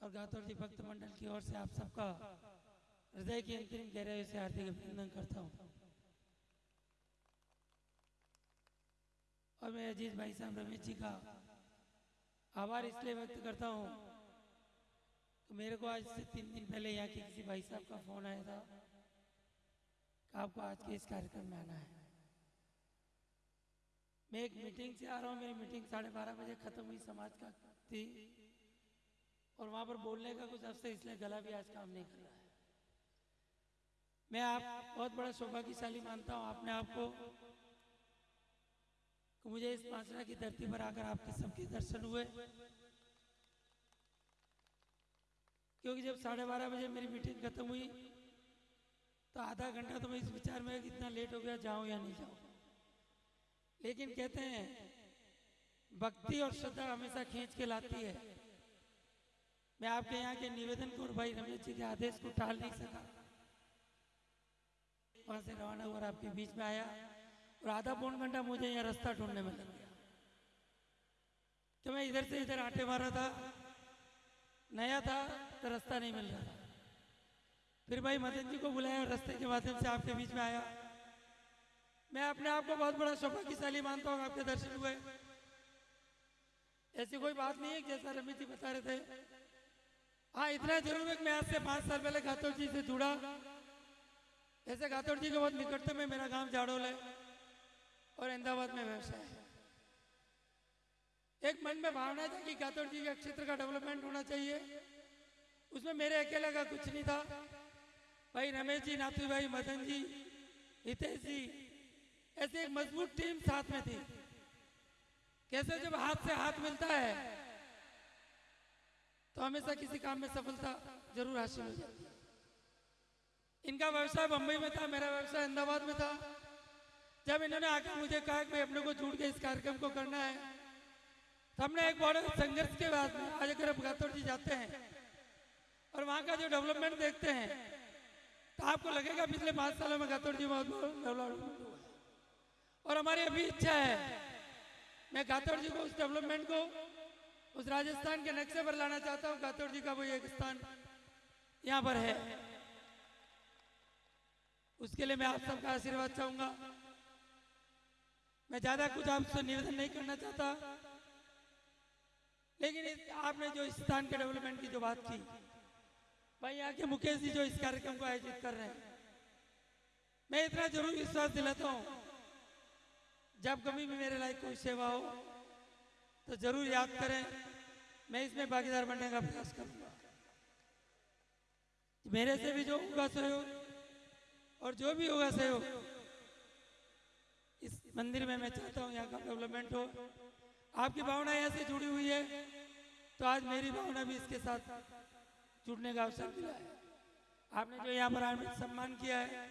Speaker 6: और गातौर जी भक्त मंडल की ओर से आप सबका हृदय की अंतरिम गहराई से हार्दिक अभिनंदन करता हूँ। और मैं अजीत भाई साहब रमेश जी का आभार इसलिए व्यक्त करता हूँ कि मेरे को आज से तीन दिन पहले यहाँ के किसी भाई साहब का फ़ोन आया था आपको आज के इस कार्यक्रम में आना है। मैं एक मीटिंग से आ रहा हूँ, मेरी मीटिंग साढ़े बारह बजे खत्म हुई समाज का थी। और वहाँ पर बोलने का कुछ अवसर, इसलिए गला भी आज काम नहीं कर रहा है। मैं आप, बहुत बड़ा सौभाग्यशाली मानता हूँ, आपने आपको कि मुझे इस मासरा की धरती पर आकर आपके सबके दर्शन हुए। क्योंकि जब साढ़े बारह बजे मेरी मीटिंग खत्म हुई तो आधा घंटा तो मैं इस विचार में कितना लेट हो गया, जाऊँ या नहीं जाऊँ। लेकिन कहते हैं, भक्ति और श्रद्धा हमेशा खींच के लाती है। मैं आपके यहाँ के निवेदन को और भाई रमेश जी के आदेश को टाल नहीं सका। वहाँ से रवाना हुआ आपके बीच में आया और आधा पौन घंटा मुझे यहाँ रास्ता ढूँढने में लग गया। कि मैं इधर से इधर आटे मारा था, नया था तो रास्ता नहीं मिल रहा था। फिर भाई मदन जी को बुलाया और रास्ते के माध्यम से आपके बीच में आया। मैं अपने आप को बहुत बड़ा सौभाग्यशाली मानता हूँ, आपके दर्शन हुए। ऐसी कोई बात नहीं है जैसा रमेश जी बता रहे थे। हाँ इतना ज़रूर है मैं आज से पाँच साल पहले गातोड़ जी से जुड़ा। ऐसे गातोड़ जी के बहुत निकटतम में मेरा गाँव जाड़ोल है और अहमदाबाद में व्यवसाय है। एक मन में भावना था कि गातोड़ जी के क्षेत्र का डेवलपमेंट होना चाहिए। उसमें मेरे अकेले का कुछ नहीं था। भाई रमेश जी, नाथू भाई, मदन जी, हितेश जी ऐसे एक मज़बूत टीम साथ में थी। कैसे जब हाथ से हाथ मिलता है तो हमेशा किसी काम में सफलता ज़रूर हासिल हो जाती है। इनका व्यवसाय बम्बई में था, मेरा व्यवसाय अहमदाबाद में था। जब इन्होंने आकर मुझे कहा कि भाई अपने को जुड़ के इस कार्यक्रम को करना है तो हमने एक बड़े संघर्ष के बाद में, आज अगर गातौर जी जाते हैं, और वहाँ का जो डेवलपमेंट देखते हैं तो आपको लगेगा पिछले पाँच सालों में गातौर जी बहुत डेवलपमेंट और हमारी अभी इच्छा है। मैं गातौर जी को उस डेवलपमेंट को, उस राजस्थान के नक्शे पर लाना चाहता हूँ। गातौर जी का वो एक स्थान यहाँ पर है। उसके लिए मैं आप सबका आशीर्वाद चाहूँगा। मैं ज़्यादा कुछ आपसे निवेदन नहीं करना चाहता। लेकिन आपने जो इस स्थान के डेवलपमेंट की जो बात की, भाई यहाँ के मुकेश जी जो इस कार्यक्रम को आयोजित कर रहे हैं, मैं इतना ज़रूर विश्वास दिलाता हूँ जब कभी भी मेरे लायक कोई सेवा हो तो ज़रूर याद करें, मैं इसमें भागीदार बनने का प्रयास करूँगा। मेरे से भी जो होगा सहयोग, और जो भी होगा सहयोग, इस मंदिर में मैं चाहता हूँ यहाँ का डेवलपमेंट हो। आपकी भावना यहाँ से जुड़ी हुई है तो आज मेरी भावना भी इसके साथ जुड़ने का अवसर मिला है। आपने जो यहाँ पर सम्मान किया है,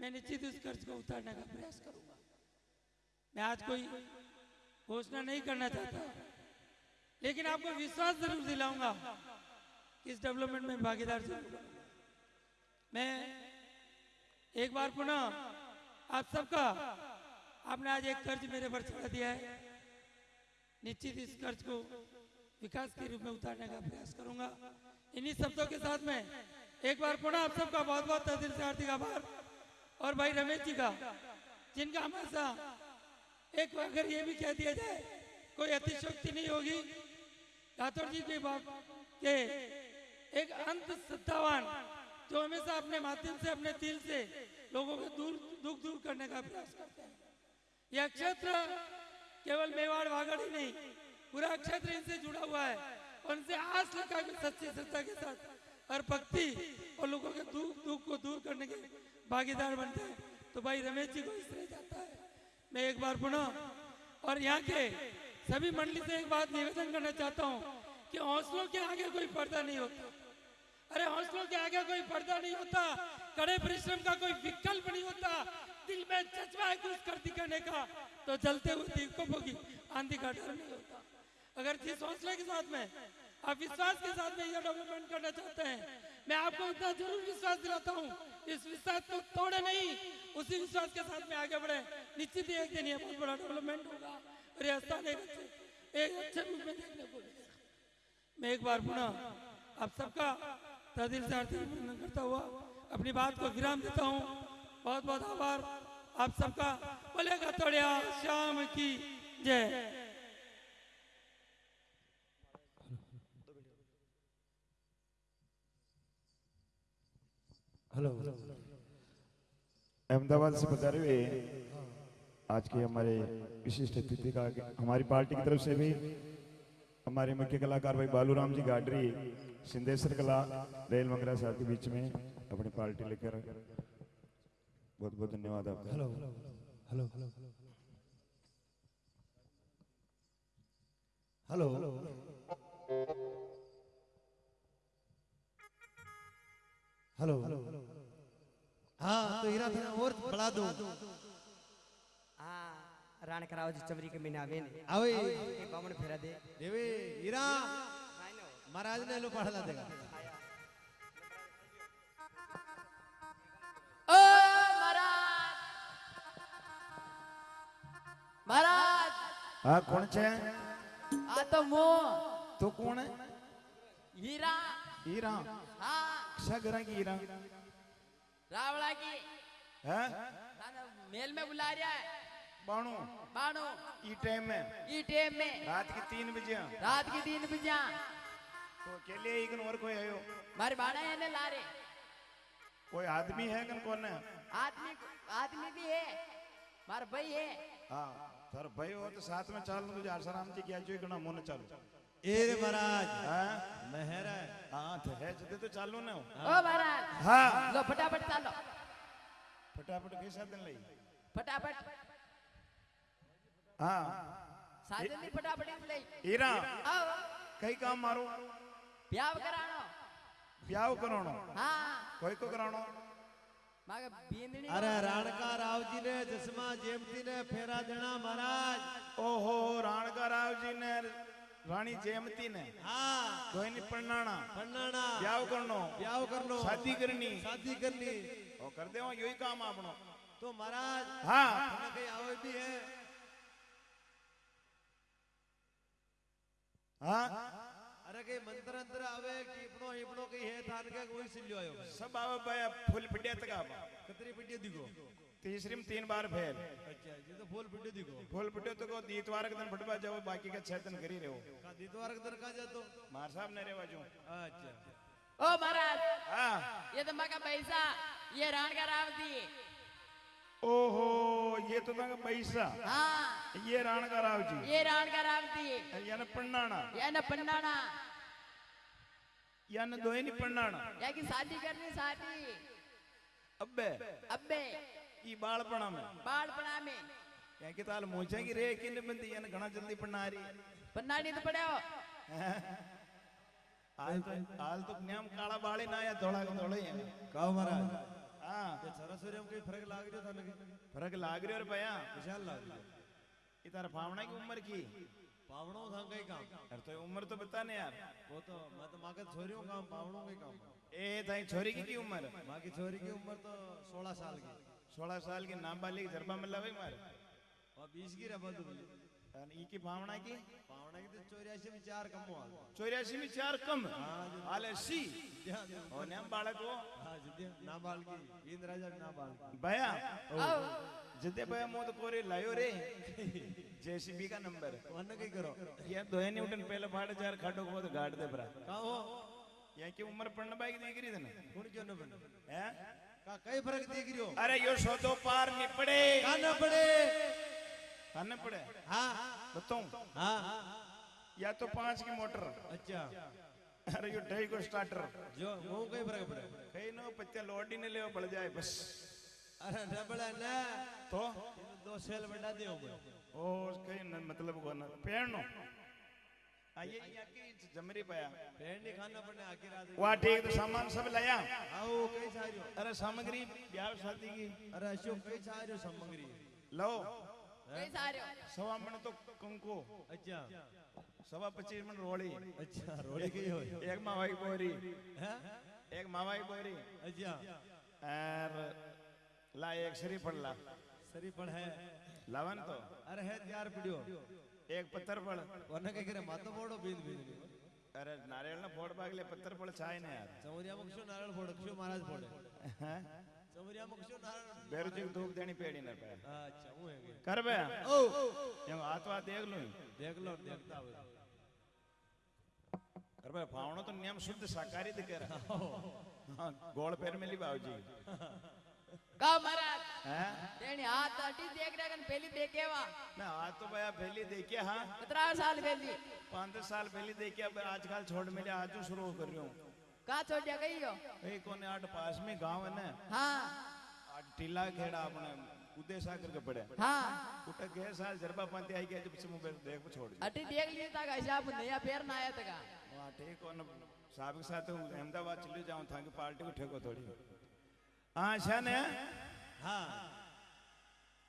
Speaker 6: मैं निश्चित उस कर्ज को उतारने का प्रयास करूँगा। मैं आज कोई घोषणा नहीं करना चाहता। लेकिन आपको विश्वास ज़रूर दिलाऊँगा कि इस डेवलपमेंट में भागीदार ज़रूर मैं एक बार पुनः आप सबका, आपने आज एक कर्ज मेरे पर चढ़ा दिया है। निश्चित इस कर्ज को विकास के रूप में उतारने का प्रयास करूँगा। इन्हीं शब्दों के साथ में एक बार पुनः आप सबका बहुत बहुत तहे दिल से हार्दिक आभार। और भाई रमेश जी का, जिनका हमेशा एक अगर ये भी कह दिया जाए, कोई अतिशोक्ति नहीं होगी। राठौर जी की बात के एक अंत सत्तावान जो हमेशा अपने माध्यम से, अपने दिल से लोगों के दूर, दुख दूर करने का प्रयास करते हैं। यह क्षेत्र केवल मेवाड़ वागड़ ही नहीं, पूरा क्षेत्र इनसे जुड़ा हुआ है और इनसे आस लगा के सच्ची श्रद्धा के साथ हर भक्ति और लोगों के दुख दुख को दूर करने के भागीदार बनते हैं। तो भाई रमेश जी को इस तरह जाता है। मैं एक बार पुनः और यहाँ के सभी मंडली से एक बात निवेदन करना चाहता हूँ कि हौसलों के आगे कोई पर्दा नहीं होता। अरे हौसलों के आगे कोई पर्दा नहीं होता। कड़े परिश्रम का कोई विकल्प नहीं होता। दिल में जज्बा है कुछ कर दिखाने का तो चलते हुए दीपकों की आंधी का डर नहीं होता। अगर जिस हौसले के साथ में, आप विश्वास के साथ में यह डेवलपमेंट करना चाहते हैं, मैं आपको इतना ज़रूर विश्वास दिलाता हूँ। इस विश्वास को तोड़े नहीं उसी विश्वास के साथ में आगे बढ़े। निश्चित ही एक दिन ये बहुत बड़ा डेवलपमेंट होगा। और एक अच्छे रूप में देखने को मैं एक बार पुनः आप सबका तहे दिल से हार्दिक अभिनंदन करता हुआ अपनी बात को विराम देता हूँ। बहुत बहुत आभार। आप सबका बोलेगा तोड़िया श्याम की जय।
Speaker 2: हेलो।
Speaker 1: अहमदाबाद से बता रहे हुए आज के हमारे विशिष्ट अतिथि का हमारी पार्टी की तरफ़ से भी हमारे मुख्य कलाकार भाई बालूराम जी गाडरी सिंधेश्वर कला, रेल मंगरा साहब के बीच में अपनी पार्टी लेकर बहुत बहुत धन्यवाद आपका।
Speaker 2: हेलो हेलो हेलो हेलो हाँ હા તો હીરા તને ઓર પડા
Speaker 3: દો હા રાણ કરાવજ ચમરી કે મીના આવે ને.
Speaker 2: આવે.
Speaker 3: એ બામણ ફેરા દે.
Speaker 2: દેવે હીરા. મહારાજ ને લો
Speaker 1: પાડલા દેગા મહારાજ.
Speaker 7: હા કોણ છે?
Speaker 1: આ તો મો.
Speaker 7: તો
Speaker 1: કોણ?
Speaker 7: હીરા.
Speaker 1: હીરા. હા. સગરા હીરા?
Speaker 7: रावड़ा की।
Speaker 1: है?
Speaker 7: मेल में बुला रहा है।
Speaker 1: बाणू।
Speaker 7: बानो
Speaker 1: ई टाइम में।
Speaker 7: ई टाइम में।
Speaker 1: रात की तीन बजे।
Speaker 7: रात की तीन बजा।
Speaker 1: तो अकेले एक और कोई आयो
Speaker 7: मारे बाड़ा है ने ला रहे
Speaker 1: कोई आदमी है कन कौन है?
Speaker 7: आदमी आदमी भी है। मार भाई है।
Speaker 1: हाँ सर भाई हो तो साथ में चाल तुझे आसाराम जी क्या जो इकना मुन चालू।
Speaker 2: એરે મહારાજ
Speaker 1: હા મહેર હા ઠે જતે તો ચાલો ને
Speaker 7: ઓ મહારાજ
Speaker 1: હા
Speaker 7: લો ફટાફટ ચાલો
Speaker 1: ફટાફટ કઈ સાધન લઈ
Speaker 7: ફટાફટ
Speaker 1: હા
Speaker 7: સાધન ની ફટાફટ એમ લઈ
Speaker 1: હીરા
Speaker 7: હા
Speaker 1: કઈ કામ મારું
Speaker 7: બ્યાવ કરાણો
Speaker 1: બ્યાવ કરાણો
Speaker 7: હા
Speaker 1: કોઈ
Speaker 7: કો કરાણો
Speaker 2: અરે રાણકા રાવજી ને જસમા જેમતી ને ફેરા દેણા મહારાજ
Speaker 1: ઓહો રાણકા રાવજી ને ने रानी जयमती ने
Speaker 2: હા
Speaker 1: दोनी परनाना
Speaker 2: પન્નાણા
Speaker 1: ब्याह करनो
Speaker 2: ब्याह करनो
Speaker 1: शादी करनी
Speaker 2: शादी करनी
Speaker 1: ओ कर दे यही काम आपनो
Speaker 2: तो महाराज
Speaker 1: हाँ
Speaker 2: મને કઈ આવે બી હે
Speaker 1: हाँ
Speaker 2: અરે કઈ મંત્ર અંત્ર આવે ટીપણો હીપણો કઈ હે થાન કે કોઈ સિલ્યો આયો
Speaker 1: सब आवे भाई फुल पिटिया तक आवा
Speaker 2: કતરી પીટી દીગો
Speaker 1: तीसरी में तीन बार फेल।
Speaker 2: अच्छा तो
Speaker 1: फूल पिटियो तो को दीतवार के दिन फटवा जाओ बाकी का छह करी रहे।
Speaker 2: हो दीतवार के दिन का जा तो?
Speaker 1: मार साहब ने रे बाजू
Speaker 2: अच्छा,
Speaker 7: अच्छा ओ महाराज
Speaker 1: हाँ।
Speaker 7: ये तो मका पैसा ये रान का राव दी
Speaker 1: ओहो ये तो तंग पैसा।
Speaker 7: हाँ।
Speaker 1: ये रान का राव जी।
Speaker 7: ये रान का राव दी
Speaker 1: याने पन्नाना
Speaker 7: याने पन्नाना
Speaker 1: याने दोहे नहीं पन्नाना
Speaker 7: या की शादी करनी शादी।
Speaker 1: अब्बे।
Speaker 7: अब्बे।
Speaker 1: अबे। ಈ ಬಾಳ್ಪಣಾಮೆ ಬಾಳ್ಪಣಾಮೆ ಯಾಕೆ ತಾಲ್ ಮುಂಚಾಗಿ
Speaker 7: ರೇ ಕಿನ್ನ ಬಂದಿ ಏನು
Speaker 1: ಗಣ ಜಲ್ದಿ ಪಣ್ಣಾರಿ ಪಣ್ಣಾಡಿದ ಪಡ್ಯಾವ હાલ તો જ્ઞામ કાળા બાળી ના આયા ધોળા ધોળે
Speaker 2: કહો મહારાજ.
Speaker 1: હા.
Speaker 2: તે સરસ્વરીમાં કઈ ફરક લાગી રહ્યો તને
Speaker 1: ફરક લાગી રહ્યો રે ભયા
Speaker 2: વિશાલ લાગી રહ્યો
Speaker 1: એ તારા ભાવણા કી ઉંમર કી?
Speaker 2: પાવણો થા કઈ કામ.
Speaker 1: અરે તો ઉંમર તો બતા ને
Speaker 2: યાર. વો તો મત તો માગે છોરીઓ કામ પાવણો કઈ
Speaker 1: કામ. એ તારી છોરી કી ઉંમર?
Speaker 2: માકી છોરી કી ઉંમર તો 16 સાલ કી.
Speaker 1: सोलह साल की नाबालिग जरबा मिला भाई मारे।
Speaker 2: और 20 की रबा तो
Speaker 1: और ई की भावना की?
Speaker 2: पावणा की तो 84 में चार कम हुआ।
Speaker 1: चौरासी में चार कम? हाल अस्सी
Speaker 2: ध्यान दे।
Speaker 1: और नाम बालक हो
Speaker 2: हाँ ना बाल की। इंद्र राजा ना बाल की।
Speaker 1: भैया जिद्दे भैया मोद कोरे लायो रे। जेसीबी का नंबर।
Speaker 2: वन कई करो।
Speaker 1: ये दो नहीं उठन पहले फाड़ चार खाटो को तो गाड़ दे भरा।
Speaker 2: का हो?
Speaker 1: यहाँ की उम्र पढ़ने बाई देख रही थी ना?
Speaker 2: कौन क्यों न बन?
Speaker 1: हैं?
Speaker 2: कई फ़र्क देख रियो
Speaker 1: अरे यो सौदो पार निपड़े।
Speaker 2: का न पड़े
Speaker 1: खाने पड़े
Speaker 2: हाँ।
Speaker 1: बताऊँ?
Speaker 2: हाँ।
Speaker 1: या तो पाँच की मोटर।
Speaker 2: अच्छा।
Speaker 1: अरे यो ढाई को स्टार्टर
Speaker 2: जो वो कई फ़र्क पड़े?
Speaker 1: कहीं नो पत्ते लोडी ने ले बढ़ जाए बस।
Speaker 2: अरे डबल ना।
Speaker 1: तो?
Speaker 2: दो सेल बढ़ा दियो।
Speaker 1: ओ कहीं न, मतलब को ना पेड़नो आ ये यहाँ की जमरी पाया
Speaker 2: पेड़ खाना पड़ने आखिर रात
Speaker 1: वहाँ ठीक तो सामान सब लाया
Speaker 2: आओ कई सारियो
Speaker 1: अरे सामग्री ब्याह शादी की।
Speaker 2: अरे अशोक कई सारियो सामग्री?
Speaker 1: लो।
Speaker 7: कई सारे
Speaker 1: सवा मन तो कंको।
Speaker 2: अच्छा।
Speaker 1: सवा पच्चीस मन रोड़ी
Speaker 2: अच्छा रोड़ी की हो।
Speaker 1: एक मावाई बोरी।
Speaker 2: हैं?
Speaker 1: एक मावाई बोरी।
Speaker 2: अच्छा।
Speaker 1: और ला एक श्री ला।
Speaker 2: सरी पण है।
Speaker 1: लावन तो।
Speaker 2: अरे है त्यार पीड़ियो
Speaker 1: एक पत्थर पड़
Speaker 2: वरना कई करे मातो फोड़ो बींद बींद
Speaker 1: अरे नारियल ना फोड़ पागले पत्थर पड़ छाए ना यार
Speaker 2: चमरिया मक्षो नारायण फोड़ो क्षो महाराज फोड़े चमरिया मक्षो नारायण
Speaker 1: बेरु जी धूप देनी पेड़ी न पे
Speaker 2: अच्छा वो है के।
Speaker 1: कर बे
Speaker 2: ओ
Speaker 1: ये हाथ वाथ देख लूँ
Speaker 2: देख लो देखता हुए
Speaker 1: कर बे फावणो तो नियम शुद्ध शाकाहारी दिखे रहा हाँ गोल पैर में ली बाबूजी
Speaker 7: का
Speaker 1: हैं?
Speaker 7: तेनी हाथ अटी देख रहे कन पहली देखेवा
Speaker 1: मैं हाथ तो भैया पहले देखिए हाँ?
Speaker 7: कितना साल पहली।
Speaker 1: दस साल पहले देखिए अब आजकल छोड़ मेरे आज तो शुरू कर रही हूँ।
Speaker 7: कहाँ छोड़ दिया गई हो?
Speaker 1: एक कोने आठ पास में गाँव है ना?
Speaker 7: हाँ।
Speaker 1: आठ टीला खेड़ा अपने उदय सागर के पड़े।
Speaker 7: हाँ।
Speaker 1: उठा गए साल जरबा पाती आई गया जब से मुंबई देख को छोड़
Speaker 7: अटी देख लिया था हिसाब नया पैर ना आया था
Speaker 1: वहाँ ठीक हो ना साहब साथ हूँ। हाँ है
Speaker 2: हाँ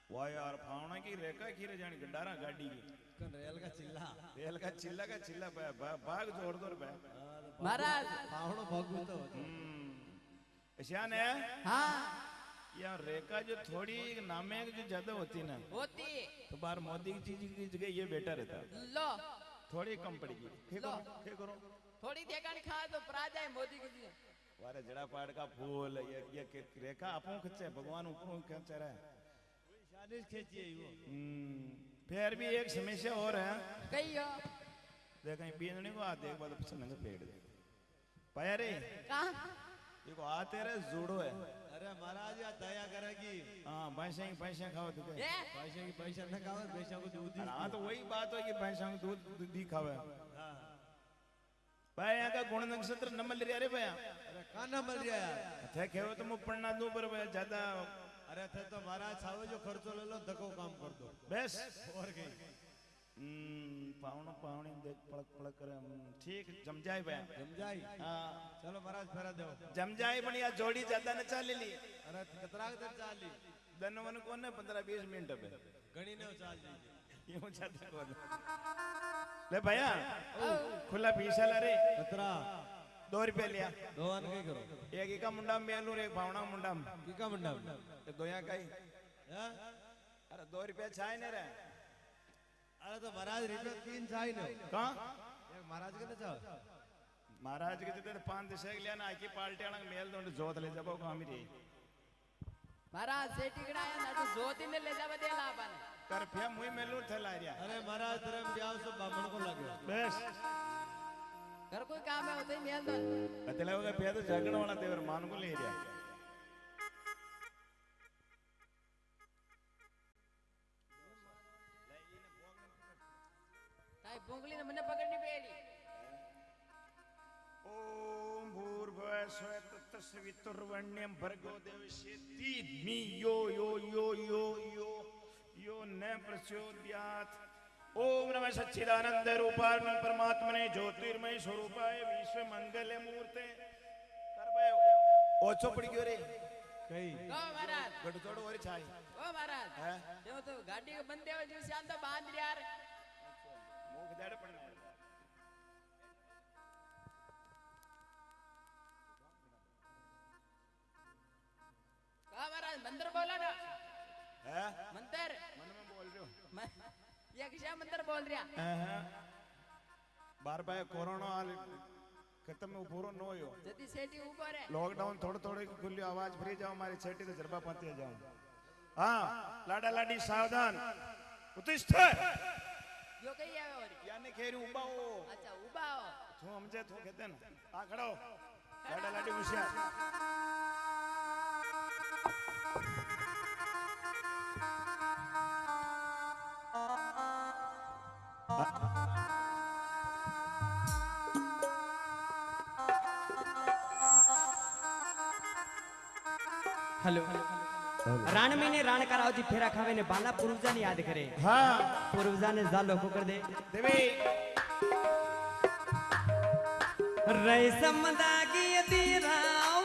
Speaker 1: वाह यार फावना की रेखा की रे जानी गंडारा गाड़ी की।
Speaker 2: कन रेल का चिल्ला?
Speaker 1: रेल का चिल्ला का चिल्ला बा, बा, भाग ज़ोर ज़ोर बा।
Speaker 7: महाराज।
Speaker 2: पावड़ो भगवत तो
Speaker 1: हम्म। है
Speaker 7: हाँ।
Speaker 1: यार रेखा जो थोड़ी नामे जो ज़्यादा होती है ना
Speaker 7: होती।
Speaker 1: तो बाहर मोदी की चीज़ की जगह ये बेटर रहता।
Speaker 7: लो।
Speaker 1: थोड़ी कम पड़ेगी। ठीक। करो? ठीक करो?
Speaker 7: थोड़ी देखा खा तो परा जाए मोदी की जी
Speaker 1: वारे जड़ा पाड़ का फूल ये ये के- रेखा आपो खींचे भगवान ऊपरों खींच रहा। है
Speaker 2: शादी खेची है वो
Speaker 1: हम्म, फिर भी एक समस्या और है।
Speaker 7: कही हो
Speaker 1: देख कहीं बीनने को आ देख बाद पीछे नंगे पेड़ दे। पाया रे?
Speaker 7: कहाँ?
Speaker 1: देखो आ तेरे जूड़ो है।
Speaker 2: अरे महाराज या दया करेगी।
Speaker 1: हाँ भैंसे की भैंसे खाओ तो
Speaker 2: पैसे की पैसा न खावे पैसा को दूध दी
Speaker 1: हाँ तो वही बात हो कि भैंसा को दूध दी खावे। भाई ભાઈ આગા ગુણ નક્ષત્ર ન મળી રહ્યા
Speaker 2: રે ભાઈ અરે કા ન
Speaker 1: મળી રહ્યા થે કેવો તો મુ પણ ના દો
Speaker 2: પર ભાઈ જ્યાદા અરે થે તો મારા છાવે જો ખર્ચો લે લો ધકો
Speaker 1: કામ
Speaker 2: કર દો
Speaker 1: બેસ ઓર ગઈ પાવણો પાવણી દેખ પળક પળક કરે ઠીક જમજાય ભાઈ
Speaker 2: જમજાય
Speaker 1: હા
Speaker 2: ચલો મહારાજ ફેરા
Speaker 1: દેવો જમજાય પણ આ જોડી જતા ને ચાલી લી
Speaker 2: અરે કતરાક તો ચાલી
Speaker 1: દનવન કોને 15 20 મિનિટ હવે
Speaker 2: ગણી ને ચાલી
Speaker 1: યું જાતા કોને ले भैया। खुला पीसा ला रे।
Speaker 2: कतरा।
Speaker 1: दो रुपया लिया।
Speaker 2: दो आन के करो।
Speaker 1: एक ही का मुंडा मेल और एक भावना मुंडा की
Speaker 2: का मुंडा
Speaker 1: तो दोया काई अरे दो रुपया चाय ने रे
Speaker 2: अरे तो महाराज रुपया तीन चाय ने
Speaker 1: कहाँ?
Speaker 2: एक महाराज के तो चाहो।
Speaker 1: महाराज के तो पाँच दिशा लिया ना आकी पार्टी आना मेल तो दो जोत ले जाओ काम ही रही
Speaker 7: महाराज से टिकड़ा है ना तो जोत ही में ले जावा दे
Speaker 1: लापन તરફે મુય મેલું થલા રહ્યા
Speaker 2: અરે મારા ધરમ જાવ છો બામણ
Speaker 7: કો લાગ્યો બસ ઘર
Speaker 1: કોઈ કામ હે ઉતે મેલ દો એટલે હવે પે તો જગણ
Speaker 7: વાળા તેવર માન કો લઈ રહ્યા
Speaker 1: તાઈ ભોંગલી ને મને પકડની પેલી ઓમ ભૂર્ભ સ્વત તસ્વિતુર્વણ્યમ ભર્ગો દેવસે તીમિયો न प्रचोदयात्। ओम नमः सच्चिदानंद रूपाय परमात्मने ज्योतिर्मय स्वरूपाय विश्व मंगल मूर्ते ओछो पड़ी गयो रे?
Speaker 2: કઈ
Speaker 7: ओ महाराज।
Speaker 1: गड़ छोड़ो और छाई।
Speaker 7: ओ महाराज।
Speaker 1: हैं?
Speaker 7: देव तो गाड़ी के बंदे हो जो शांत बाँध यार।
Speaker 1: मुँह दाड़ पड़ना
Speaker 7: का महाराज मंदिर बोलो ना।
Speaker 1: हैं?
Speaker 7: मंदिर।
Speaker 1: मन में बोल रहे हो
Speaker 7: ये बोल
Speaker 1: बार बार कोरोना खत्म में पूरो नो हो
Speaker 7: जदी सेठी ऊपर है
Speaker 1: लॉकडाउन थोड़े थोड़े की खुली आवाज़ फ्री जाओ हमारी छेटी तो जरबा पाती जाओ हाँ लाडा लाडी सावधान। उत्तिष्ठ
Speaker 7: यो कही आवे और
Speaker 1: यानी खेरी उबा हो
Speaker 7: अच्छा उबा हो
Speaker 1: तू समझे तू कहते ना
Speaker 3: हेलो। रण में ने रण कराओ जी फेरा खावे ने बाला पूर्वजा ने याद करे।
Speaker 1: हाँ।
Speaker 3: पूर्वजा ने जालो को कर दे।
Speaker 1: देवी।
Speaker 3: रई समदा की तीरा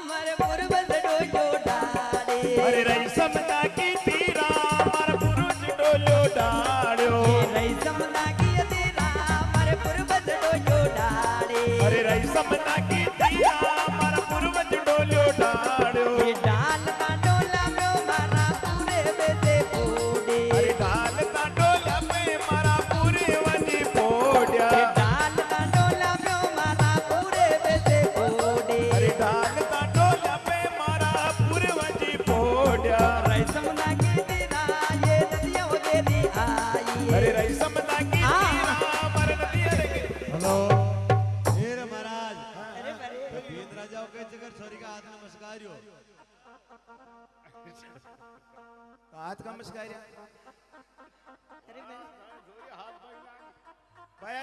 Speaker 3: मर पूर्वज डोजो डाड़े
Speaker 1: अरे रई समदा की तीरा मार पुरुष डोलो। डाड़ो अरे रई समदा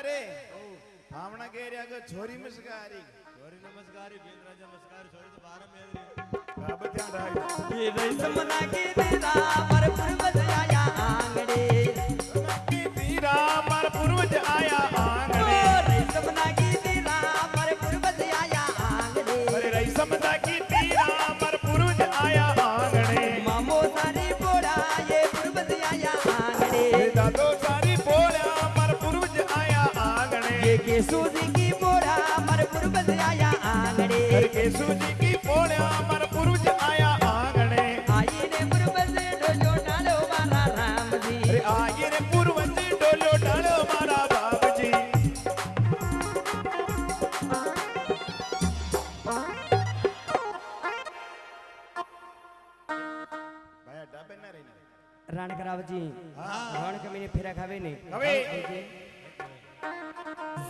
Speaker 1: अरे भावना कह रहा कि छोरी मस्कारी।
Speaker 2: छोरी नमस्कार बीन राजा नमस्कार छोरी तो बारह में रे
Speaker 1: बाबा ध्यान रहा
Speaker 3: ये रईसम ना के तेरा पर पर्वत ये जी की बोरा मर पर्वत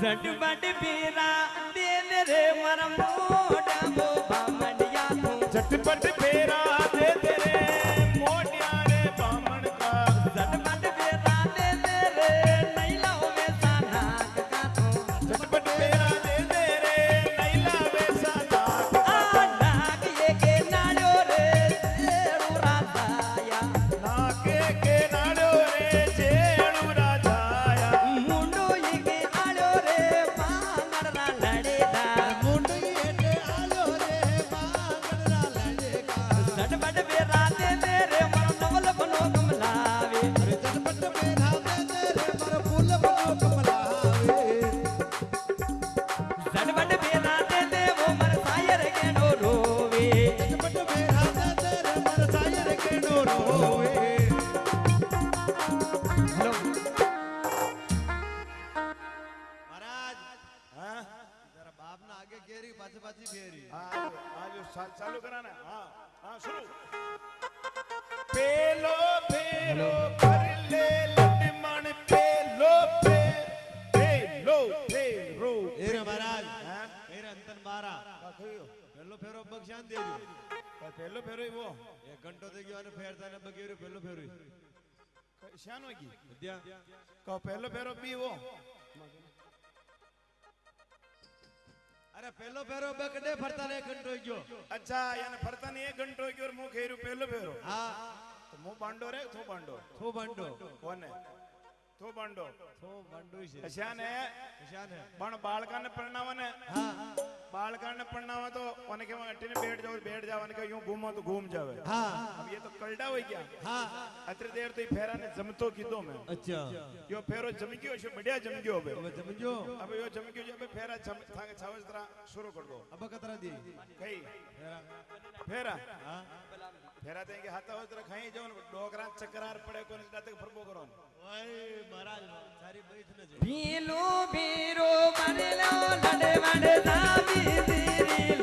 Speaker 1: सड़ बांडो
Speaker 2: થો બાંડો
Speaker 1: कौन है थो बांडो
Speaker 2: થો બાંડો છે
Speaker 1: श्यान है
Speaker 2: નિશાન હે
Speaker 1: પણ બાળકાને પરણાવવાને
Speaker 2: હા
Speaker 1: બાળકાને પરણાવવા તો અને કે અટીને બેઠ જાવ બેઠ જાવ અને કે यूं घूमो तो घूम जावे
Speaker 2: હા
Speaker 1: अब ये तो कलडा हो गया
Speaker 2: હા
Speaker 1: અત્રે દેર તો ઈ ફેરાને જમતો કીધો મેં
Speaker 2: અચ્છા
Speaker 1: યો ફેરો જમી ગયો છે બઢિયા જમી ગયો હવે
Speaker 2: હવે સમજો
Speaker 1: હવે યો જમી ગયો છે હવે ફેરા જમ થાંગે છાવજરા શરૂ કર દો
Speaker 2: અબ કતરા દી
Speaker 1: કઈ ફેરા ફેરા તે કે હાથા તો ખાઈ જાવ ને ડોગરા ચકરાર પડે કોને દાતે ફરબો કરો ને
Speaker 2: ઓય મહારાજ સારી બેઠ ન જો.
Speaker 3: ભીલો ભીરો બનેલો લડે વડે દાબી દીરી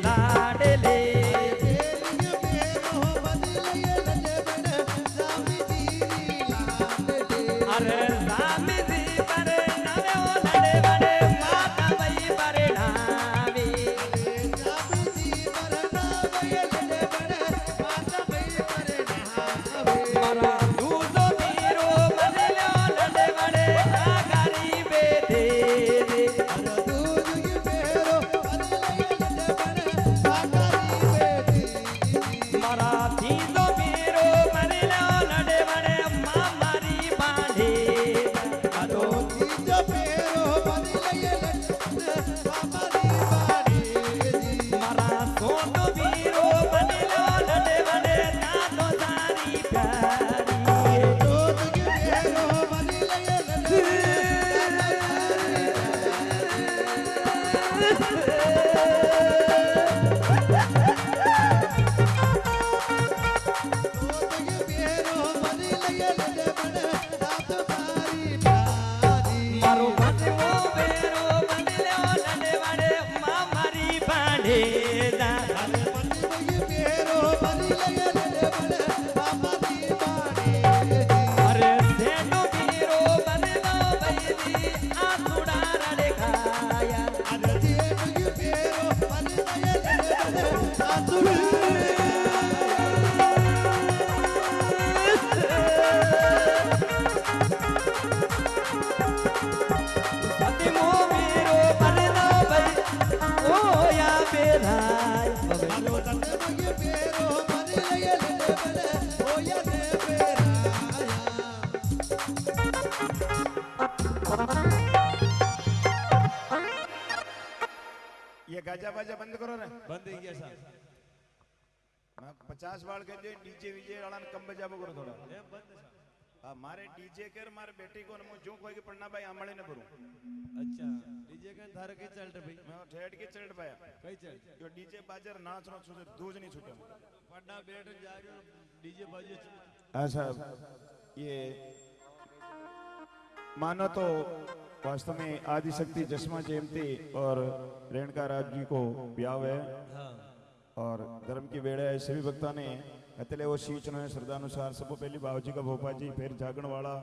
Speaker 1: मारे डीजे कर मारे बेटी को ने मु जो कोई के पन्ना भाई आमळे न करूं
Speaker 2: અચ્છા ડીજે કઈ ધારે કઈ ચાલતે ભાઈ
Speaker 1: मैं ठेठ के चढ़ पाया
Speaker 2: કઈ ચાલ
Speaker 1: यो डीजे बाजार नाच नो छूटे दूज नहीं छूटे
Speaker 2: પડા બેઠ જાગ્યો ડીજે બાજુ
Speaker 1: ऐसा ये मानो तो वास्तव में आदि शक्ति जसमा जयंती और रेणुका राज जी को ब्याह है
Speaker 2: હા
Speaker 1: और धर्म की वेड़ा है सभी भक्ता ने अतले वो सींचना है श्रद्धानुसार सबको पहली बाबूजी का भोपा जी फिर जागण वाला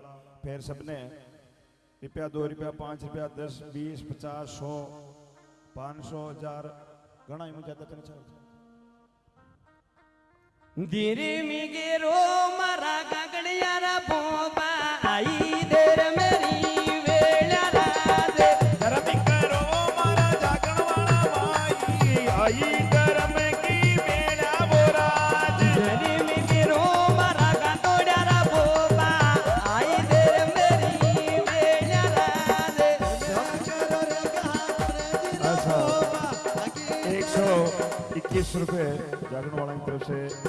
Speaker 1: फिर सबने रुपया दो रुपया पाँच रुपया दस बीस पचास सौ पाँच सौ हजार घना ही मुझे तक
Speaker 3: ધીરે મીગેરો રૂપે જાગણવાળાની તરફ છે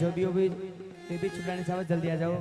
Speaker 3: जोधी हो तो भी बेबी साहब जल्दी आ जाओ।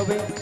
Speaker 1: হবে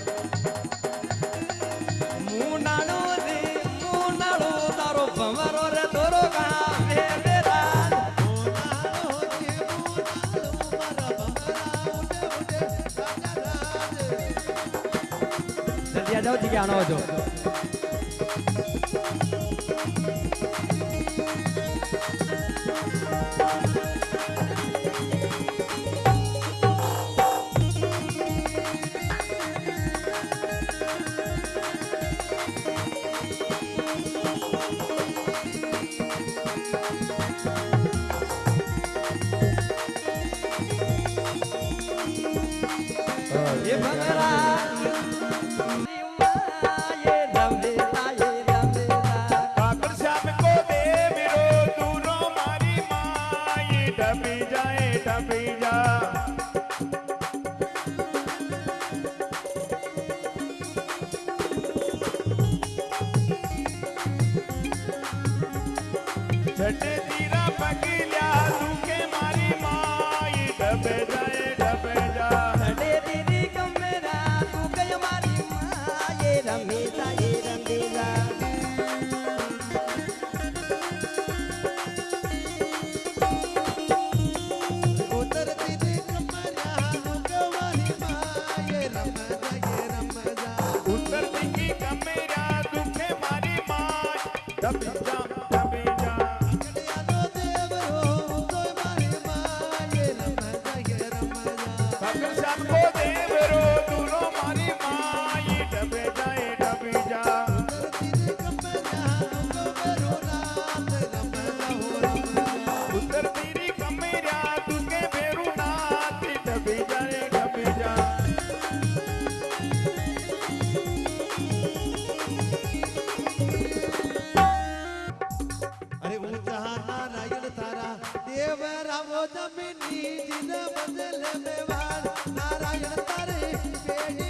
Speaker 1: तेरा वो जमीनी जिन बदल
Speaker 3: में वार। नारायण तारे
Speaker 1: बेड़ी